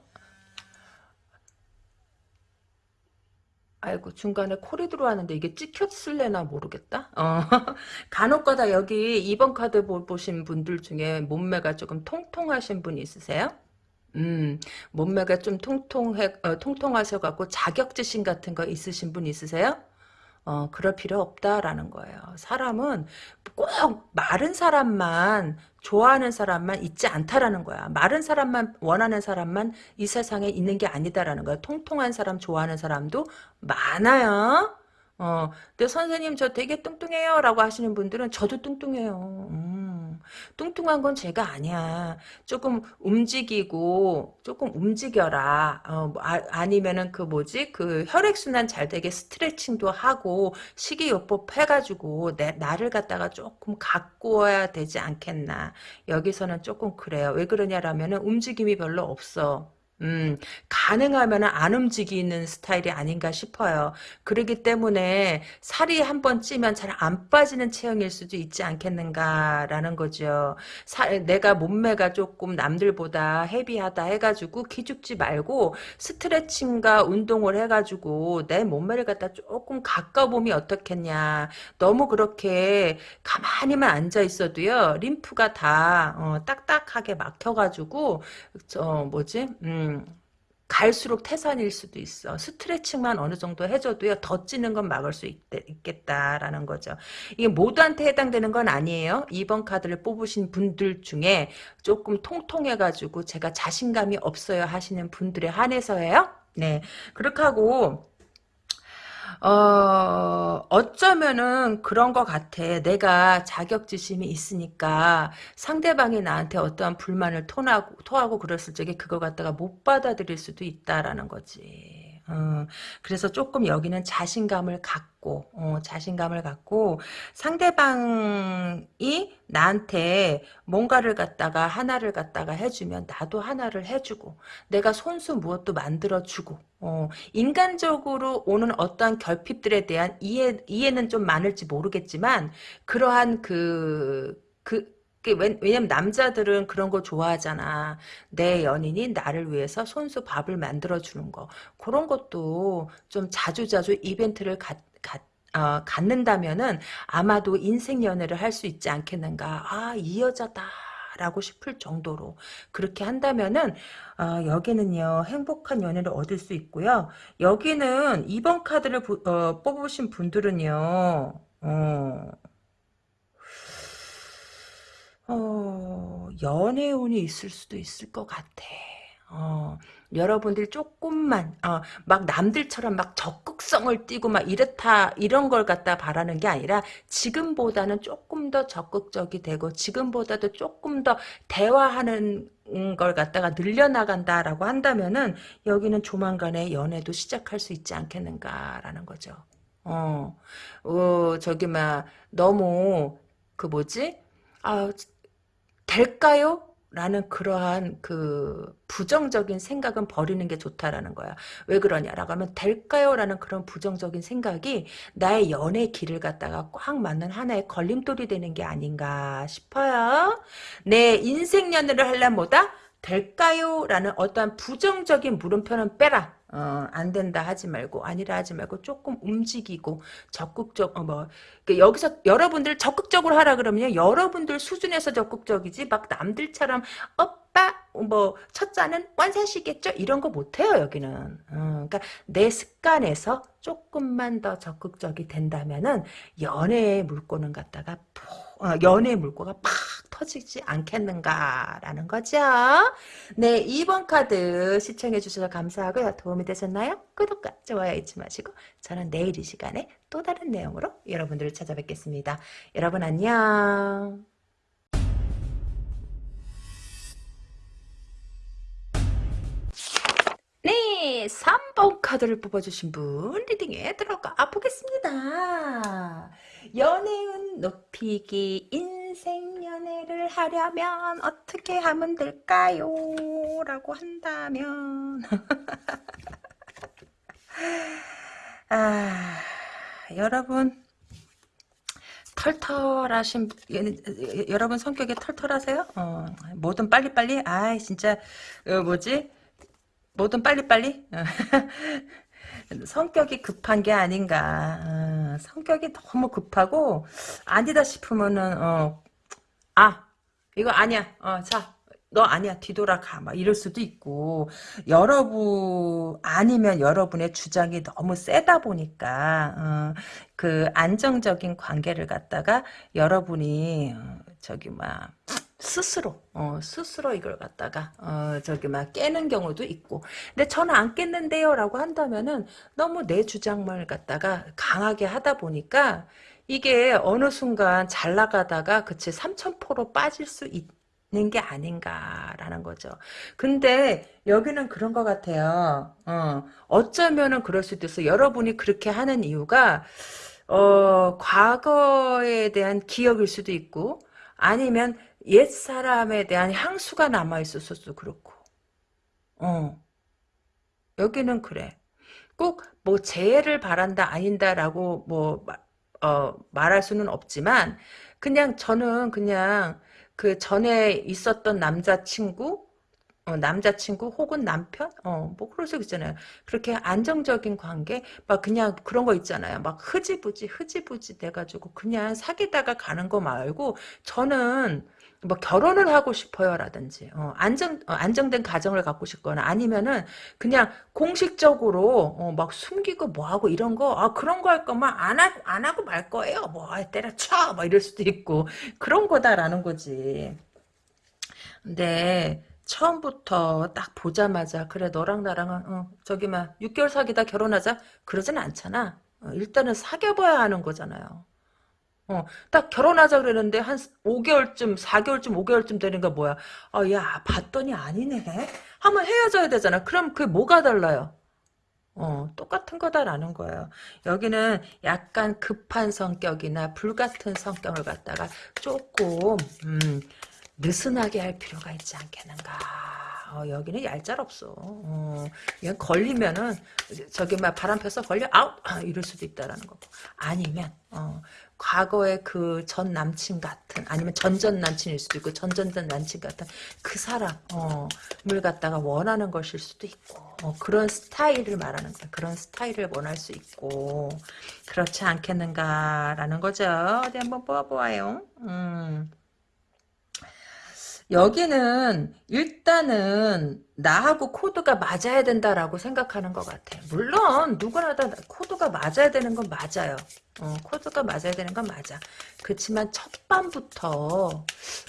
아이고 중간에 콜이 들어왔는데 이게 찍혔을래나 모르겠다. 어. 간혹가다 여기 2번 카드 보신 분들 중에 몸매가 조금 통통하신 분 있으세요? 음, 몸매가 좀 통통해, 어, 통통하셔 갖고 자격지심 같은 거 있으신 분 있으세요? 어, 그럴 필요 없다라는 거예요. 사람은 꼭 마른 사람만 좋아하는 사람만 있지 않다라는 거야. 마른 사람만 원하는 사람만 이 세상에 있는 게 아니다라는 거야. 통통한 사람 좋아하는 사람도 많아요. 어, 근데 선생님 저 되게 뚱뚱해요 라고 하시는 분들은 저도 뚱뚱해요. 음, 뚱뚱한 건 제가 아니야. 조금 움직이고 조금 움직여라. 어, 뭐, 아, 니면은그 뭐지 그 혈액순환 잘 되게 스트레칭도 하고 식이요법 해가지고 내, 나를 갖다가 조금 가꾸어야 되지 않겠나. 여기서는 조금 그래요. 왜 그러냐라면은 움직임이 별로 없어. 음, 가능하면 안 움직이는 스타일이 아닌가 싶어요. 그러기 때문에 살이 한 번 찌면 잘 안 빠지는 체형일 수도 있지 않겠는가라는 거죠. 사, 내가 몸매가 조금 남들보다 헤비하다 해가지고 기죽지 말고 스트레칭과 운동을 해가지고 내 몸매를 갖다 조금 가까보면 어떻겠냐. 너무 그렇게 가만히만 앉아 있어도요. 림프가 다 어, 딱딱하게 막혀가지고 저 뭐지? 음, 음, 갈수록 태산일 수도 있어. 스트레칭만 어느 정도 해줘도요, 더 찌는 건 막을 수 있, 겠다라는 거죠. 이게 모두한테 해당되는 건 아니에요. 2번 카드를 뽑으신 분들 중에 조금 통통해가지고 제가 자신감이 없어요 하시는 분들에 한해서예요. 네. 그렇게 하고, 어, 어쩌면은 그런 것 같아. 내가 자격지심이 있으니까 상대방이 나한테 어떠한 불만을 토하고, 토하고 그랬을 적에 그거 갖다가 못 받아들일 수도 있다라는 거지. 어, 그래서 조금 여기는 자신감을 갖고 어, 자신감을 갖고 상대방이 나한테 뭔가를 갖다가 하나를 갖다가 해주면 나도 하나를 해주고 내가 손수 무엇도 만들어주고 어, 인간적으로 오는 어떠한 결핍들에 대한 이해, 이해는 좀 많을지 모르겠지만 그러한 그, 그, 왜냐면 남자들은 그런 거 좋아하잖아. 내 연인이 나를 위해서 손수 밥을 만들어주는 거. 그런 것도 좀 자주자주 이벤트를 갖, 갖, 어, 갖는다면은 아마도 인생 연애를 할 수 있지 않겠는가. 아, 이 여자다. 라고 싶을 정도로 그렇게 한다면은 어, 여기는요 행복한 연애를 얻을 수 있고요 여기는 2번 카드를 부, 어, 뽑으신 분들은요 어, 어, 연애운이 있을 수도 있을 것 같아. 어, 여러분들이 조금만 어, 막 남들처럼 막 적극성을 띠고 막 이렇다 이런 걸 갖다 바라는 게 아니라 지금보다는 조금 더 적극적이 되고 지금보다도 조금 더 대화하는 걸 갖다가 늘려나간다라고 한다면은 여기는 조만간에 연애도 시작할 수 있지 않겠는가라는 거죠. 어, 어 저기 막 너무 그 뭐지? 아 될까요? 라는 그러한 그 부정적인 생각은 버리는 게 좋다라는 거야. 왜 그러냐라고 하면 될까요? 라는 그런 부정적인 생각이 나의 연애 길을 갖다가 꽉 맞는 하나의 걸림돌이 되는 게 아닌가 싶어요. 내 인생 연애를 하려면 뭐다? 될까요? 라는 어떠한 부정적인 물음표는 빼라. 어, 안 된다 하지 말고 아니라 하지 말고 조금 움직이고 적극적 어, 뭐그 여기서 여러분들 적극적으로 하라 그러면 여러분들 수준에서 적극적이지 막 남들처럼 오빠 뭐 첫자는 완사시겠죠 이런 거 못해요 여기는 어, 그러니까 내 습관에서 조금만 더 적극적이 된다면은 연애의 물꼬는 갖다가 어, 연애의 물꼬가 팍 터지지 않겠는가라는 거죠. 네, 2번 카드 시청해 주셔서 감사하고요. 도움이 되셨나요? 구독과 좋아요 잊지 마시고 저는 내일 이 시간에 또 다른 내용으로 여러분들을 찾아뵙겠습니다. 여러분 안녕. 네, 3번 카드를 뽑아주신 분 리딩에 들어가 보겠습니다. 연애운 높이기 인생 연애를 하려면 어떻게 하면 될까요? 라고 한다면 아, 여러분 털털하신 여러분 성격이 털털하세요? 어, 뭐든 빨리빨리 아 진짜 어, 뭐지 뭐든 빨리빨리? 성격이 급한 게 아닌가. 어, 성격이 너무 급하고 아니다 싶으면은 어, 아 이거 아니야. 어, 자 너 아니야. 뒤돌아가. 막 이럴 수도 있고. 여러분 아니면 여러분의 주장이 너무 세다 보니까 어, 그 안정적인 관계를 갖다가 여러분이 어, 저기 막 스스로 어, 스스로 이걸 갖다가 어, 저기 막 깨는 경우도 있고. 근데 저는 안 깼는데요 라고 한다면은 너무 내 주장을 갖다가 강하게 하다 보니까 이게 어느 순간 잘 나가다가 그치 삼천포로 빠질 수 있는 게 아닌가라는 거죠. 근데 여기는 그런 것 같아요. 어, 어쩌면은 그럴 수도 있어. 여러분이 그렇게 하는 이유가 어, 과거에 대한 기억일 수도 있고 아니면 옛 사람에 대한 향수가 남아 있었어도 그렇고. 어. 여기는 그래. 꼭 뭐 재해를 바란다 아닌다라고 뭐 어, 말할 수는 없지만 그냥 저는 그냥 그 전에 있었던 남자친구 어, 남자친구 혹은 남편? 어 뭐 그럴 수 있잖아요. 그렇게 안정적인 관계? 막 그냥 그런 거 있잖아요. 막 흐지부지 흐지부지 돼가지고 그냥 사귀다가 가는 거 말고 저는 뭐 결혼을 하고 싶어요라든지 어, 안정 어, 안정된 가정을 갖고 싶거나 아니면은 그냥 공식적으로 어, 막 숨기고 뭐하고 이런 거 아, 그런 거 할 거면 안 하고 안 하고 말 거예요. 뭐 아, 때려쳐! 막 이럴 수도 있고. 그런 거다라는 거지. 근데 처음부터 딱 보자마자 그래 너랑 나랑은 어, 저기 막 6개월 사귀다 결혼하자 그러진 않잖아. 어, 일단은 사귀어봐야 하는 거잖아요 어, 딱 결혼하자 그러는데 한 5개월쯤, 4개월쯤, 5개월쯤 되는 거 뭐야? 아, 야, 봤더니 아니네. 한번 헤어져야 되잖아. 그럼 그게 뭐가 달라요? 어, 똑같은 거다라는 거예요. 여기는 약간 급한 성격이나 불같은 성격을 갖다가 조금, 음, 느슨하게 할 필요가 있지 않겠는가. 어, 여기는 얄짤 없어. 어, 이건 걸리면은, 저기 막 바람 펴서 걸려, 아웃! 아, 이럴 수도 있다라는 거고. 아니면, 어, 과거의 그 전 남친 같은 아니면 전전 남친일 수도 있고 전전전 남친 같은 그 사람을 어, 갖다가 원하는 것일 수도 있고 어, 그런 스타일을 말하는 거야. 그런 스타일을 원할 수 있고 그렇지 않겠는가라는 거죠. 어디 한번 뽑아보아요. 음. 여기는 일단은 나하고 코드가 맞아야 된다라고 생각하는 것 같아. 물론 누구나 다 코드가 맞아야 되는 건 맞아요. 어, 코드가 맞아야 되는 건 맞아. 그렇지만 첫 밤부터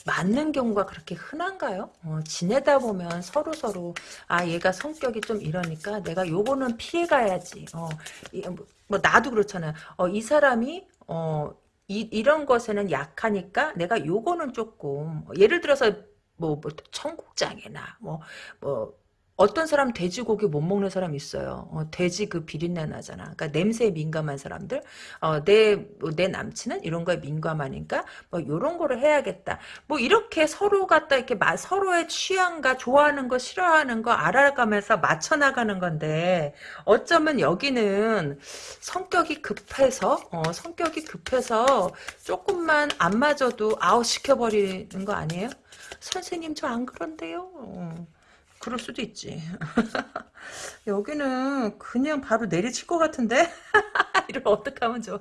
맞는 경우가 그렇게 흔한가요? 어, 지내다 보면 서로 서로 아 얘가 성격이 좀 이러니까 내가 요거는 피해가야지. 어, 이, 뭐, 뭐 나도 그렇잖아요. 어, 이 사람이 어, 이, 이런 것에는 약하니까 내가 요거는 조금 예를 들어서 뭐, 뭐 청국장이나 뭐 뭐 어떤 사람 돼지고기 못 먹는 사람 있어요. 어, 돼지 그 비린내 나잖아. 그러니까 냄새에 민감한 사람들. 어, 내, 뭐, 내 남친은 이런 거에 민감하니까 뭐 이런 거를 해야겠다. 뭐 이렇게 서로 갖다 이렇게 마, 서로의 취향과 좋아하는 거 싫어하는 거 알아가면서 맞춰 나가는 건데 어쩌면 여기는 성격이 급해서 어, 성격이 급해서 조금만 안 맞아도 아웃 시켜버리는 거 아니에요? 선생님 저 안 그런데요. 어, 그럴 수도 있지. 여기는 그냥 바로 내리칠 것 같은데? 이러면 어떡하면 좋아.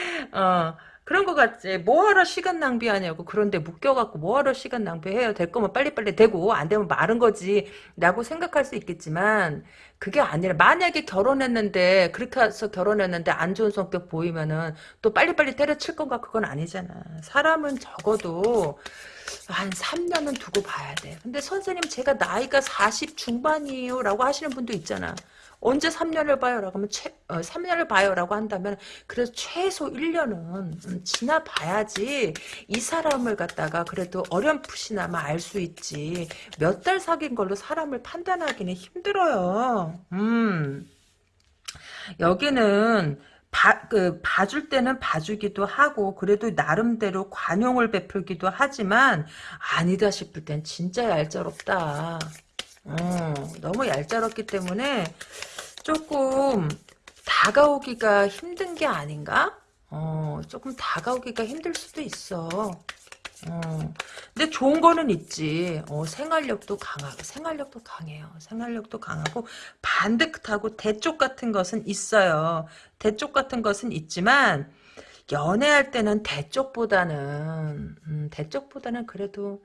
어, 그런 거 같지. 뭐하러 시간 낭비하냐고. 그런데 묶여갖고 뭐하러 시간 낭비해요. 될 거면 빨리빨리 되고 안 되면 마른 거지. 라고 생각할 수 있겠지만 그게 아니라 만약에 결혼했는데 그렇게 해서 결혼했는데 안 좋은 성격 보이면은 또 빨리빨리 때려칠 건가 그건 아니잖아. 사람은 적어도 한 3년은 두고 봐야 돼. 근데 선생님 제가 나이가 40 중반이에요 라고 하시는 분도 있잖아. 언제 3년을 봐요? 라고 하면 최, 어, 3년을 봐요? 라고 한다면 그래서 최소 1년은 음, 지나봐야지 이 사람을 갖다가 그래도 어렴풋이나마 알 수 있지 몇 달 사귄 걸로 사람을 판단하기는 힘들어요. 음. 여기는 봐, 그, 봐줄 때는 봐주기도 하고, 그래도 나름대로 관용을 베풀기도 하지만, 아니다 싶을 땐 진짜 얄짤없다. 어, 너무 얄짤없기 때문에, 조금, 다가오기가 힘든 게 아닌가? 어, 조금 다가오기가 힘들 수도 있어. 어. 근데 좋은 거는 있지. 어, 생활력도 강하고, 생활력도 강해요. 생활력도 강하고, 반듯하고, 대쪽 같은 것은 있어요. 대쪽 같은 것은 있지만, 연애할 때는 대쪽보다는, 음, 대쪽보다는 그래도,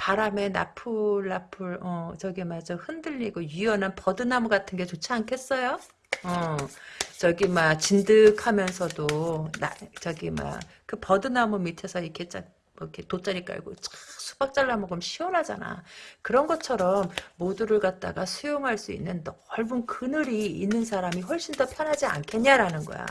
바람에 나풀나풀, 어, 저기 맞아, 흔들리고, 유연한 버드나무 같은 게 좋지 않겠어요? 어, 저기, 막, 진득하면서도, 나, 저기, 막, 그 버드나무 밑에서 이렇게 쫙, 뭐 이렇게 돗자리 깔고 쫙 수박 잘라 먹으면 시원하잖아. 그런 것처럼 모두를 갖다가 수용할 수 있는 넓은 그늘이 있는 사람이 훨씬 더 편하지 않겠냐라는 거야.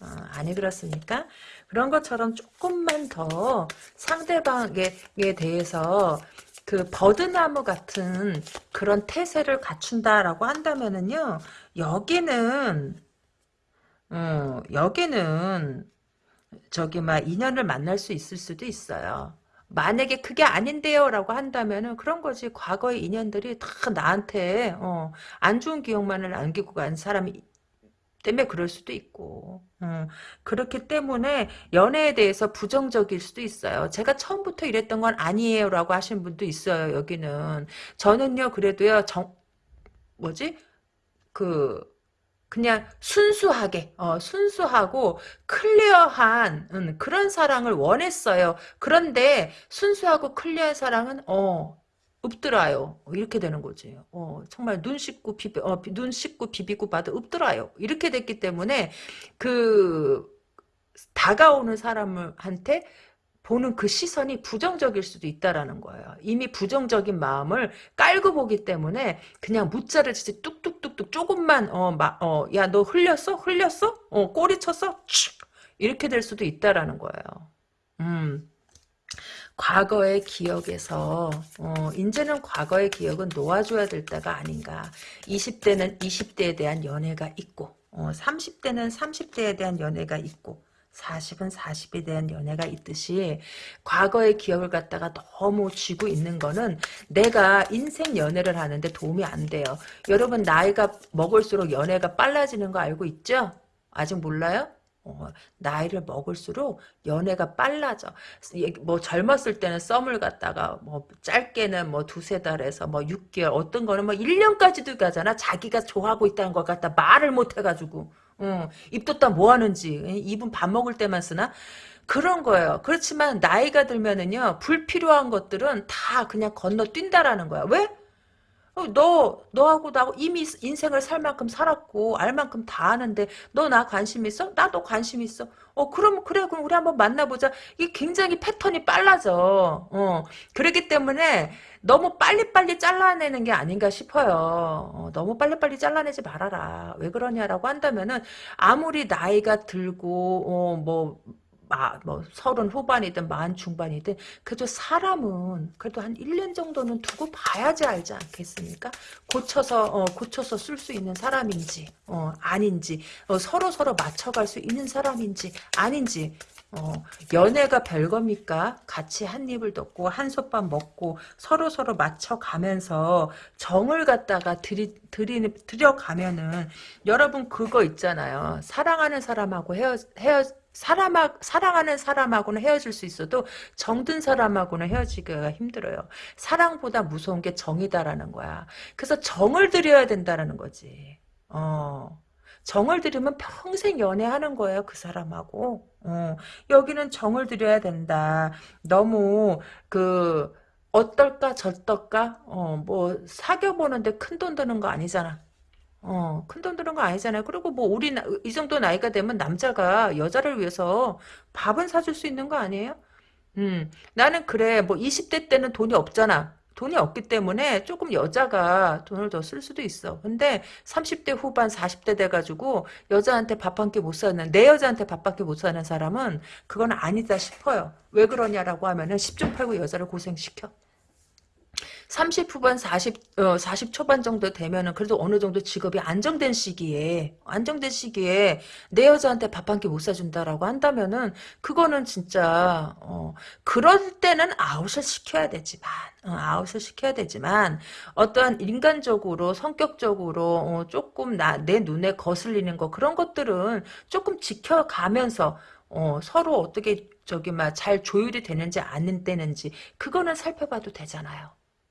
어, 아니 그렇습니까? 그런 것처럼 조금만 더 상대방에 대해서 그 버드나무 같은 그런 태세를 갖춘다라고 한다면은요 여기는 어, 여기는 저기 막 인연을 만날 수 있을 수도 있어요. 만약에 그게 아닌데요 라고 한다면은 그런 거지 과거의 인연들이 다 나한테 어, 안 좋은 기억만을 남기고 간 사람이 때문에 그럴 수도 있고 음, 그렇기 때문에 연애에 대해서 부정적일 수도 있어요. 제가 처음부터 이랬던 건 아니에요 라고 하시는 분도 있어요. 여기는 저는요 그래도요 정 뭐지 그 그냥 순수하게 어, 순수하고 clear한 음, 그런 사랑을 원했어요. 그런데 순수하고 clear한 사랑은 어 없더라요. 이렇게 되는 거지. 어, 정말 눈 씻고 비비, 어, 눈 씻고 비비고 봐도 없더라요. 이렇게 됐기 때문에 그 다가오는 사람한테 보는 그 시선이 부정적일 수도 있다라는 거예요. 이미 부정적인 마음을 깔고 보기 때문에 그냥 무자를 진짜 뚝뚝뚝뚝 조금만 어막어야 너 흘렸어? 흘렸어? 어 꼬리 쳤어? 촤! 이렇게 될 수도 있다라는 거예요. 음. 과거의 기억에서 어, 이제는 과거의 기억은 놓아줘야 될 때가 아닌가. 20대는 20대에 대한 연애가 있고 어, 30대는 30대에 대한 연애가 있고 40은 40에 대한 연애가 있듯이 과거의 기억을 갖다가 너무 쥐고 있는 거는 내가 인생 연애를 하는데 도움이 안 돼요. 여러분 나이가 먹을수록 연애가 빨라지는 거 알고 있죠? 아직 몰라요? 어, 나이를 먹을수록 연애가 빨라져. 뭐 젊었을 때는 썸을 갖다가 뭐 짧게는 뭐 두세 달에서 뭐 6개월 어떤 거는 뭐 1년까지도 가잖아. 자기가 좋아하고 있다는 걸 갖다 말을 못 해가지고. 어, 입뒀다 뭐 하는지. 입은 밥 먹을 때만 쓰나? 그런 거예요. 그렇지만 나이가 들면은요. 불필요한 것들은 다 그냥 건너뛴다라는 거야. 왜? 어, 너, 너하고 나하고 이미 인생을 살 만큼 살았고, 알 만큼 다 아는데, 너 나 관심 있어? 나도 관심 있어. 어, 그럼, 그래, 그럼 우리 한번 만나보자. 이게 굉장히 패턴이 빨라져. 어, 그렇기 때문에, 너무 빨리빨리 잘라내는 게 아닌가 싶어요. 어, 너무 빨리빨리 잘라내지 말아라. 왜 그러냐라고 한다면은, 아무리 나이가 들고, 어, 뭐, 마, 뭐 서른 후반이든 만 중반이든 그래도 사람은 그래도 한 1년 정도는 두고 봐야지 알지 않겠습니까? 고쳐서 어, 고쳐서 쓸 수 있는 사람인지 어, 아닌지 어, 서로 서로 맞춰갈 수 있는 사람인지 아닌지 어, 연애가 별겁니까? 같이 한 입을 덮고 한솥밥 먹고 서로 서로 맞춰가면서 정을 갖다가 들이, 들이, 들여가면은 여러분 그거 있잖아요. 사랑하는 사람하고 헤어, 헤어, 사람 사랑하는 사람하고는 헤어질 수 있어도 정든 사람하고는 헤어지기가 힘들어요. 사랑보다 무서운 게 정이다라는 거야. 그래서 정을 들여야 된다라는 거지. 어. 정을 들이면 평생 연애하는 거예요. 그 사람하고. 어, 여기는 정을 들여야 된다. 너무 그 어떨까 저떨까 어, 뭐 사귀어 보는데 큰 돈 드는 거 아니잖아. 어, 큰돈 드는 거 아니잖아요. 그리고 뭐 우리 나, 이 정도 나이가 되면 남자가 여자를 위해서 밥은 사줄 수 있는 거 아니에요? 음, 나는 그래. 뭐 20대 때는 돈이 없잖아. 돈이 없기 때문에 조금 여자가 돈을 더 쓸 수도 있어. 근데 30대 후반 40대 돼가지고 여자한테 밥 한 끼 못 사는 내 여자한테 밥한끼못 사는 사람은 그건 아니다 싶어요. 왜 그러냐라고 하면은 10중 8구 여자를 고생시켜. 30 후반 40, 어, 40 초반 정도 되면은 그래도 어느 정도 직업이 안정된 시기에, 안정된 시기에 내 여자한테 밥 한 끼 못 사준다라고 한다면은 그거는 진짜, 어, 그럴 때는 아웃을 시켜야 되지만, 어, 아웃을 시켜야 되지만, 어떠한 인간적으로, 성격적으로, 어, 조금 나, 내 눈에 거슬리는 거, 그런 것들은 조금 지켜가면서, 어, 서로 어떻게 저기 막 잘 조율이 되는지 안 되는지 그거는 살펴봐도 되잖아요.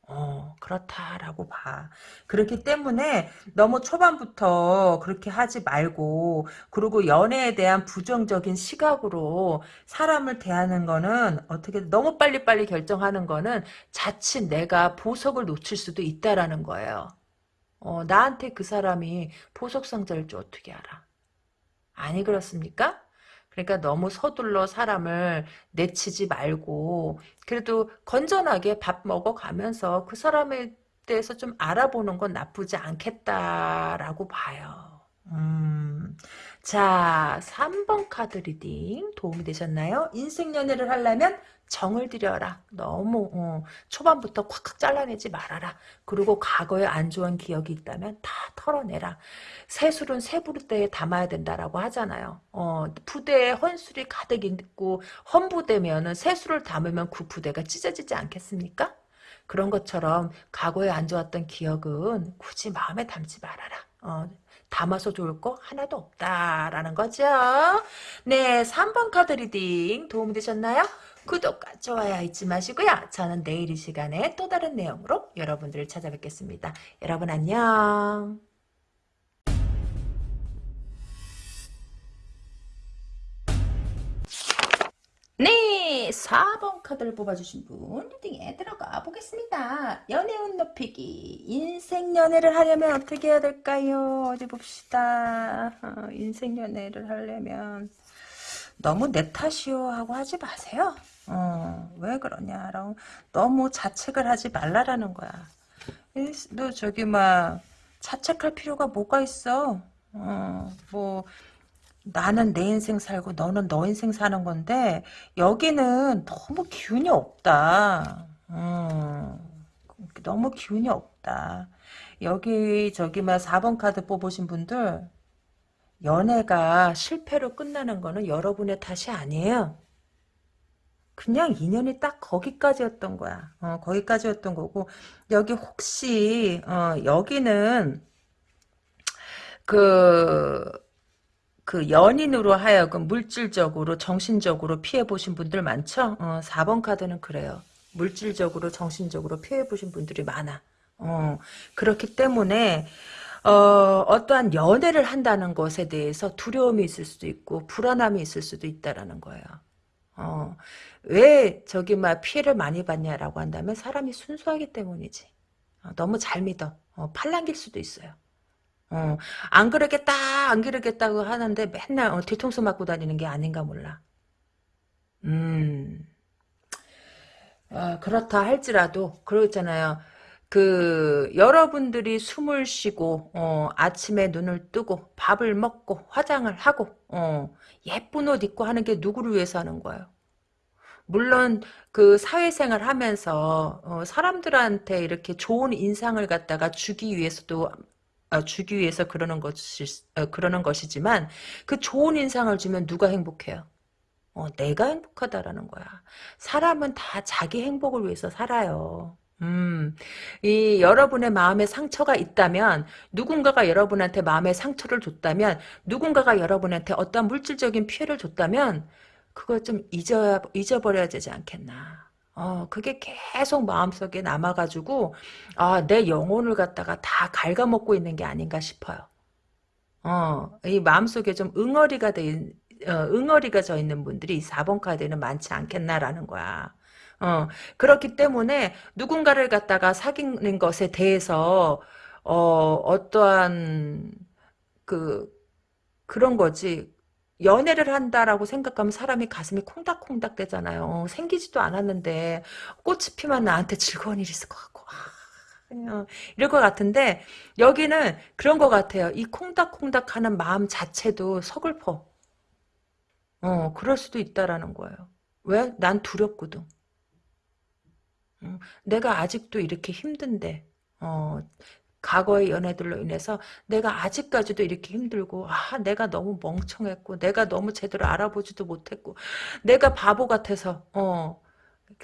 어, 그렇다라고 봐. 그렇기 때문에 너무 초반부터 그렇게 하지 말고, 그리고 연애에 대한 부정적인 시각으로 사람을 대하는 거는 어떻게 너무 빨리빨리 결정하는 거는 자칫 내가 보석을 놓칠 수도 있다라는 거예요. 어, 나한테 그 사람이 보석 상자일 줄 어떻게 알아? 아니 그렇습니까? 그러니까 너무 서둘러 사람을 내치지 말고 그래도 건전하게 밥 먹어가면서 그 사람에 대해서 좀 알아보는 건 나쁘지 않겠다라고 봐요. 음. 자, 3번 카드 reading 도움이 되셨나요? 인생 연애를 하려면 정을 들여라. 너무 어, 초반부터 콱콱 잘라내지 말아라. 그리고 과거에 안 좋은 기억이 있다면 다 털어내라. 새술은 새 부대에 담아야 된다라고 하잖아요. 어, 부대에 헌술이 가득 있고 헌부대면은 새술을 담으면 그 부대가 찢어지지 않겠습니까? 그런 것처럼 과거에 안 좋았던 기억은 굳이 마음에 담지 말아라. 어, 담아서 좋을 거 하나도 없다라는 거죠. 네, 3번 카드 reading 도움이 되셨나요? 구독과 좋아요 잊지 마시고요. 저는 내일 이 시간에 또 다른 내용으로 여러분들을 찾아뵙겠습니다. 여러분 안녕. 네, 4번 카드를 뽑아주신 분 리딩에 들어가 보겠습니다. 연애운 높이기, 인생 연애를 하려면 어떻게 해야 될까요? 어디 봅시다. 어, 인생 연애를 하려면 너무 내 탓이요 하고 하지 마세요. 어, 왜 그러냐라고 너무 자책을 하지 말라라는 거야. 너 저기 막 자책할 필요가 뭐가 있어? 어, 뭐 나는 내 인생 살고 너는 너 인생 사는 건데 여기는 너무 기운이 없다. 음, 너무 기운이 없다. 여기 저기 막 4번 카드 뽑으신 분들 연애가 실패로 끝나는 거는 여러분의 탓이 아니에요. 그냥 인연이 딱 거기까지였던 거야. 어, 거기까지였던 거고 여기 혹시 어, 여기는 그, 그 연인으로 하여금 물질적으로 정신적으로 피해보신 분들 많죠? 어, 4번 카드는 그래요. 물질적으로 정신적으로 피해보신 분들이 많아. 어, 그렇기 때문에 어, 어떠한 연애를 한다는 것에 대해서 두려움이 있을 수도 있고 불안함이 있을 수도 있다라는 거예요. 어, 왜 저기 막 피해를 많이 받냐라고 한다면 사람이 순수하기 때문이지. 어, 너무 잘 믿어. 어, 팔랑길 수도 있어요. 어, 안 그러겠다, 안 그러겠다고 하는데 맨날 어, 뒤통수 맞고 다니는 게 아닌가 몰라. 음, 어, 그렇다 할지라도, 그러잖아요. 그, 여러분들이 숨을 쉬고, 어, 아침에 눈을 뜨고, 밥을 먹고, 화장을 하고, 어, 예쁜 옷 입고 하는 게 누구를 위해서 하는 거예요? 물론 그 사회생활 하면서 어, 사람들한테 이렇게 좋은 인상을 갖다가 주기 위해서도 어, 주기 위해서 그러는 것이 어, 그러는 것이지만 그 좋은 인상을 주면 누가 행복해요? 어, 내가 행복하다라는 거야. 사람은 다 자기 행복을 위해서 살아요. 음, 이 여러분의 마음에 상처가 있다면 누군가가 여러분한테 마음에 상처를 줬다면 누군가가 여러분한테 어떤 물질적인 피해를 줬다면 그걸 좀 잊어야, 잊어버려야 되지 않겠나. 어, 그게 계속 마음속에 남아가지고, 아, 내 영혼을 갖다가 다 갉아먹고 있는 게 아닌가 싶어요. 어, 이 마음속에 좀 응어리가 돼, 있- 어, 응어리가 져 있는 분들이 이 4번 카드에는 많지 않겠나라는 거야. 어, 그렇기 때문에 누군가를 갖다가 사귀는 것에 대해서, 어, 어떠한, 그, 그런 거지. 연애를 한다라고 생각하면 사람이 가슴이 콩닥콩닥 되잖아요. 어, 생기지도 않았는데 꽃이 피면 나한테 즐거운 일이 있을 것 같고 아, 어, 이럴 것 같은데 여기는 그런 것 같아요. 이 콩닥콩닥하는 마음 자체도 서글퍼. 어, 그럴 수도 있다라는 거예요. 왜? 난 두렵거든. 음, 내가 아직도 이렇게 힘든데, 어, 과거의 연애들로 인해서 내가 아직까지도 이렇게 힘들고, 아, 내가 너무 멍청했고, 내가 너무 제대로 알아보지도 못했고, 내가 바보 같아서, 어,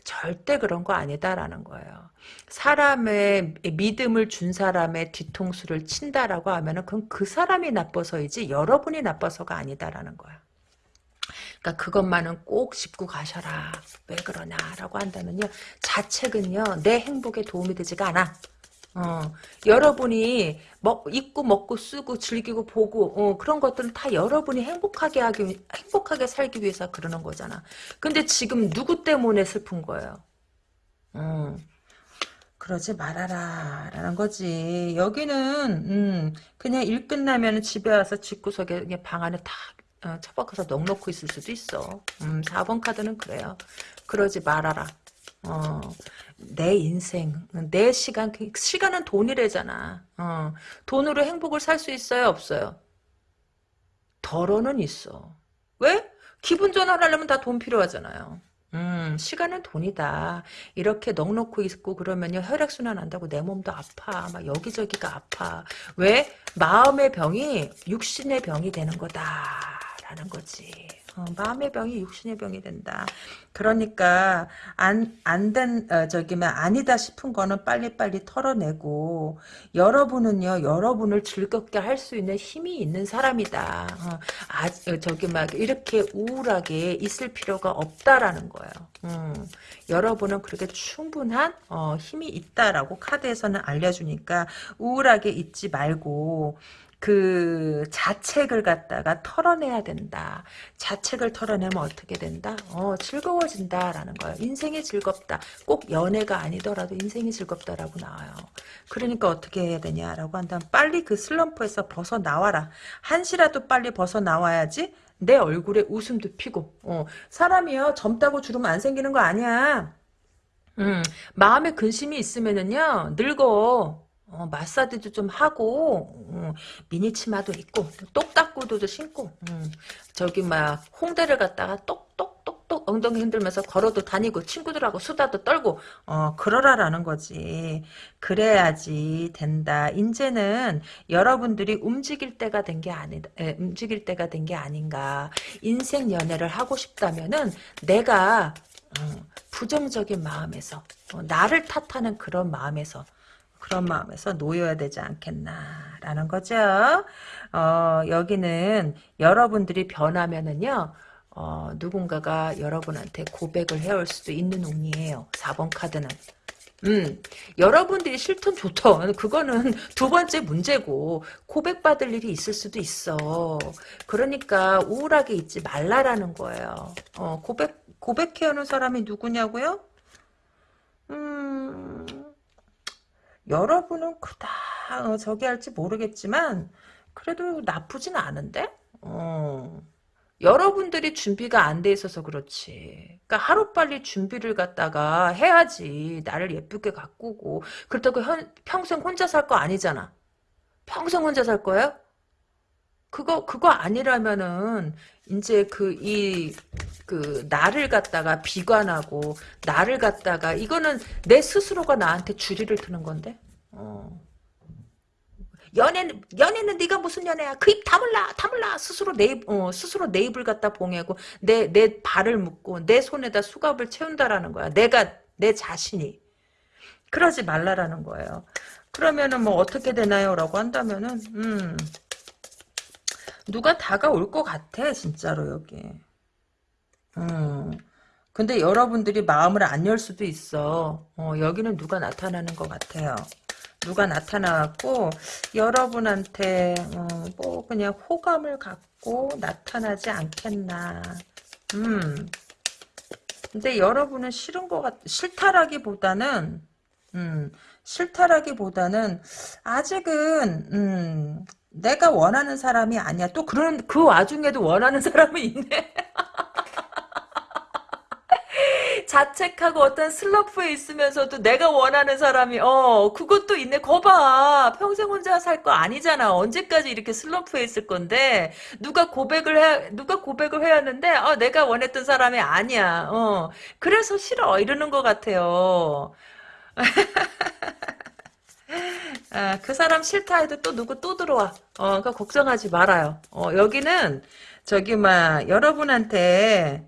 절대 그런 거 아니다라는 거예요. 사람의 믿음을 준 사람의 뒤통수를 친다라고 하면은 그건 그 사람이 나빠서이지 여러분이 나빠서가 아니다라는 거야. 그러니까 그것만은 꼭 짚고 가셔라. 왜 그러냐라고 한다면요. 자책은요. 내 행복에 도움이 되지가 않아. 어, 여러분이 먹, 입고 먹고 쓰고 즐기고 보고 어, 그런 것들은 다 여러분이 행복하게 하기 행복하게 살기 위해서 그러는 거잖아. 근데 지금 누구 때문에 슬픈 거예요? 음, 그러지 말아라 라는 거지. 여기는 음, 그냥 일 끝나면 집에 와서 집구석에 방 안에 탁 어, 처박혀서 넋놓고 있을 수도 있어. 음, 4번 카드는 그래요. 그러지 말아라. 어, 내 인생, 내 시간, 그 시간은 돈이래잖아. 어, 돈으로 행복을 살 수 있어요, 없어요? 덜어는 있어. 왜? 기분 전환하려면 다 돈 필요하잖아요. 음, 시간은 돈이다. 이렇게 넋놓고 있고 그러면요, 혈액순환 한다고 내 몸도 아파. 막 여기저기가 아파. 왜? 마음의 병이 육신의 병이 되는 거다 라는 거지. 어, 마음의 병이 육신의 병이 된다. 그러니까 안안된 어, 저기면 아니다 싶은 거는 빨리빨리 털어내고 여러분은요 여러분을 즐겁게 할 수 있는 힘이 있는 사람이다. 어, 아 어, 저기 막 이렇게 우울하게 있을 필요가 없다라는 거예요. 음, 여러분은 그렇게 충분한 어, 힘이 있다라고 카드에서는 알려주니까 우울하게 있지 말고 그 자책을 갖다가 털어내야 된다. 자책을 털어내면 어떻게 된다? 어, 즐거워진다라는 거예요. 인생이 즐겁다. 꼭 연애가 아니더라도 인생이 즐겁다라고 나와요. 그러니까 어떻게 해야 되냐라고 한다면 빨리 그 슬럼프에서 벗어나와라. 한시라도 빨리 벗어나와야지 내 얼굴에 웃음도 피고. 어, 사람이요. 젊다고 주름 안 생기는 거 아니야. 음, 마음에 근심이 있으면은요, 늙어. 어, 마사지도 좀 하고, 음, 미니 치마도 입고, 똑딱구두도 신고, 음, 저기, 막, 홍대를 갔다가 똑똑똑똑 엉덩이 흔들면서 걸어도 다니고, 친구들하고 수다도 떨고, 어, 그러라라는 거지. 그래야지 된다. 이제는 여러분들이 움직일 때가 된 게 아니다. 에, 움직일 때가 된 게 아닌가. 인생 연애를 하고 싶다면은, 내가, 어, 부정적인 마음에서, 어, 나를 탓하는 그런 마음에서, 그런 마음에서 놓여야 되지 않겠나라는 거죠. 어, 여기는 여러분들이 변하면은요. 어, 누군가가 여러분한테 고백을 해올 수도 있는 운이에요. 4번 카드는. 음, 여러분들이 싫든 좋든 그거는 두 번째 문제고 고백받을 일이 있을 수도 있어. 그러니까 우울하게 있지 말라라는 거예요. 어, 고백 고백해오는 사람이 누구냐고요? 음, 여러분은 그다 어, 저기 할지 모르겠지만 그래도 나쁘진 않은데? 어. 여러분들이 준비가 안 돼 있어서 그렇지. 그러니까 하루빨리 준비를 갖다가 해야지. 나를 예쁘게 가꾸고. 그렇다고 현, 평생 혼자 살 거 아니잖아. 평생 혼자 살 거예요? 그거, 그거 아니라면은, 이제 그, 이, 그, 나를 갖다가 비관하고, 나를 갖다가, 이거는 내 스스로가 나한테 주리를 트는 건데? 어. 연애는 연애는 네가 무슨 연애야? 그 입 다물라 다물라 스스로 내 입, 어, 스스로 내 입을 갖다 봉해고 내 내 발을 묶고 내 손에다 수갑을 채운다라는 거야. 내가 내 자신이 그러지 말라라는 거예요. 그러면은 뭐 어떻게 되나요?라고 한다면은 음 누가 다가올 것 같아 진짜로 여기. 음. 근데 여러분들이 마음을 안 열 수도 있어. 어, 여기는 누가 나타나는 것 같아요. 누가 나타나갖고 여러분한테 어, 뭐 그냥 호감을 갖고 나타나지 않겠나. 음. 근데 여러분은 싫은 것 같, 싫다라기보다는, 음, 싫다라기보다는, 아직은, 음, 내가 원하는 사람이 아니야. 또 그런, 그 와중에도 원하는 사람이 있네. 자책하고 어떤 슬럼프에 있으면서도 내가 원하는 사람이 어 그것도 있네. 거봐. 평생 혼자 살 거 아니잖아. 언제까지 이렇게 슬럼프에 있을 건데? 누가 고백을 해 누가 고백을 해야 하는데 어 내가 원했던 사람이 아니야. 어. 그래서 싫어. 이러는 것 같아요 아, 그 사람 싫다 해도 또 누구 또 들어와 어 그러니까 걱정하지 말아요 어 여기는 저기 막 여러분한테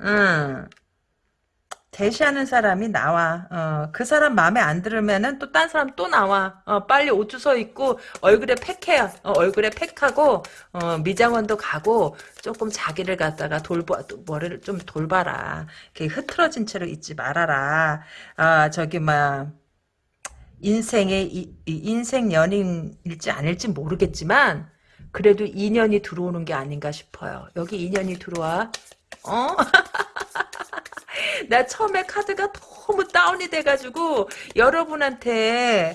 음 대시하는 사람이 나와. 어, 그 사람 마음에 안 들으면은 또 딴 사람 또 나와. 어, 빨리 옷 주워 입고 얼굴에 팩해요. 어, 얼굴에 팩하고 어, 미장원도 가고 조금 자기를 갖다가 돌봐 머리를 좀 돌봐라. 이렇게 흐트러진 채로 있지 말아라. 아 저기 막 인생의 인생 연인일지 아닐지 모르겠지만 그래도 인연이 들어오는 게 아닌가 싶어요. 여기 인연이 들어와. 어? 나 처음에 카드가 너무 다운이 돼가지고 여러분한테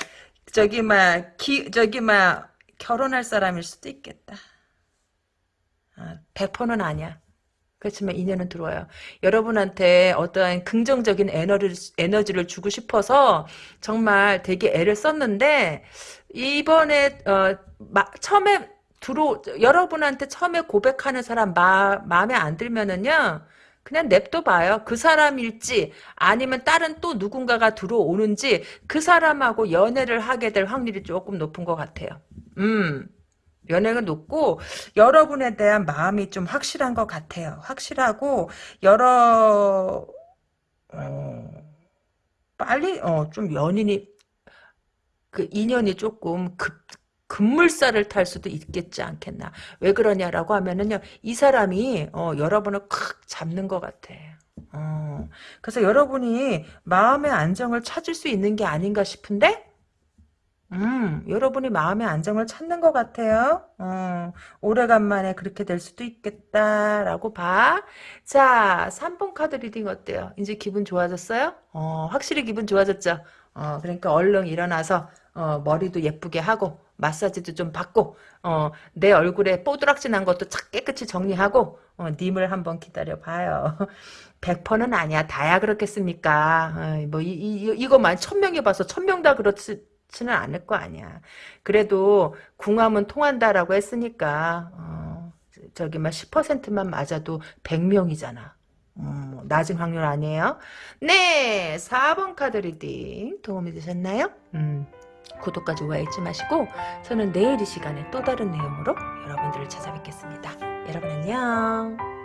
저기 막 기, 저기 막 결혼할 사람일 수도 있겠다. 아, 100%는 아니야. 그렇지만 인연은 들어와요. 여러분한테 어떠한 긍정적인 에너지를, 에너지를 주고 싶어서 정말 되게 애를 썼는데 이번에 어, 마, 처음에 들어 여러분한테 처음에 고백하는 사람 마, 마음에 안 들면은요. 그냥 냅둬 봐요. 그 사람일지 아니면 다른 또 누군가가 들어오는지 그 사람하고 연애를 하게 될 확률이 조금 높은 것 같아요. 음. 연애가 높고 여러분에 대한 마음이 좀 확실한 것 같아요. 확실하고 여러 어, 빨리 어, 좀 연인이 그 인연이 조금 급 급물살을 탈 수도 있겠지 않겠나. 왜 그러냐라고 하면은요, 이 사람이, 어, 여러분을 콱 잡는 것 같아. 어, 그래서 여러분이 마음의 안정을 찾을 수 있는 게 아닌가 싶은데, 음, 여러분이 마음의 안정을 찾는 것 같아요. 어, 오래간만에 그렇게 될 수도 있겠다라고 봐. 자, 3번 카드 reading 어때요? 이제 기분 좋아졌어요? 어, 확실히 기분 좋아졌죠? 어, 그러니까 얼른 일어나서 어, 머리도 예쁘게 하고 마사지도 좀 받고 어, 내 얼굴에 뽀드락지 난 것도 착 깨끗이 정리하고 어, 님을 한번 기다려봐요. 100%는 아니야. 다야 그렇겠습니까? 어, 뭐 이, 이, 이거만 천명이 봐서 천명 다 그렇지 는 않을 거 아니야. 그래도 궁합은 통한다라고 했으니까 어, 저기 막 10%만 맞아도 100명이잖아. 음, 낮은 확률 아니에요? 네, 4번 카드 reading 도움이 되셨나요? 음. 구독과 좋아요 잊지 마시고 저는 내일 이 시간에 또 다른 내용으로 여러분들을 찾아뵙겠습니다. 여러분 안녕.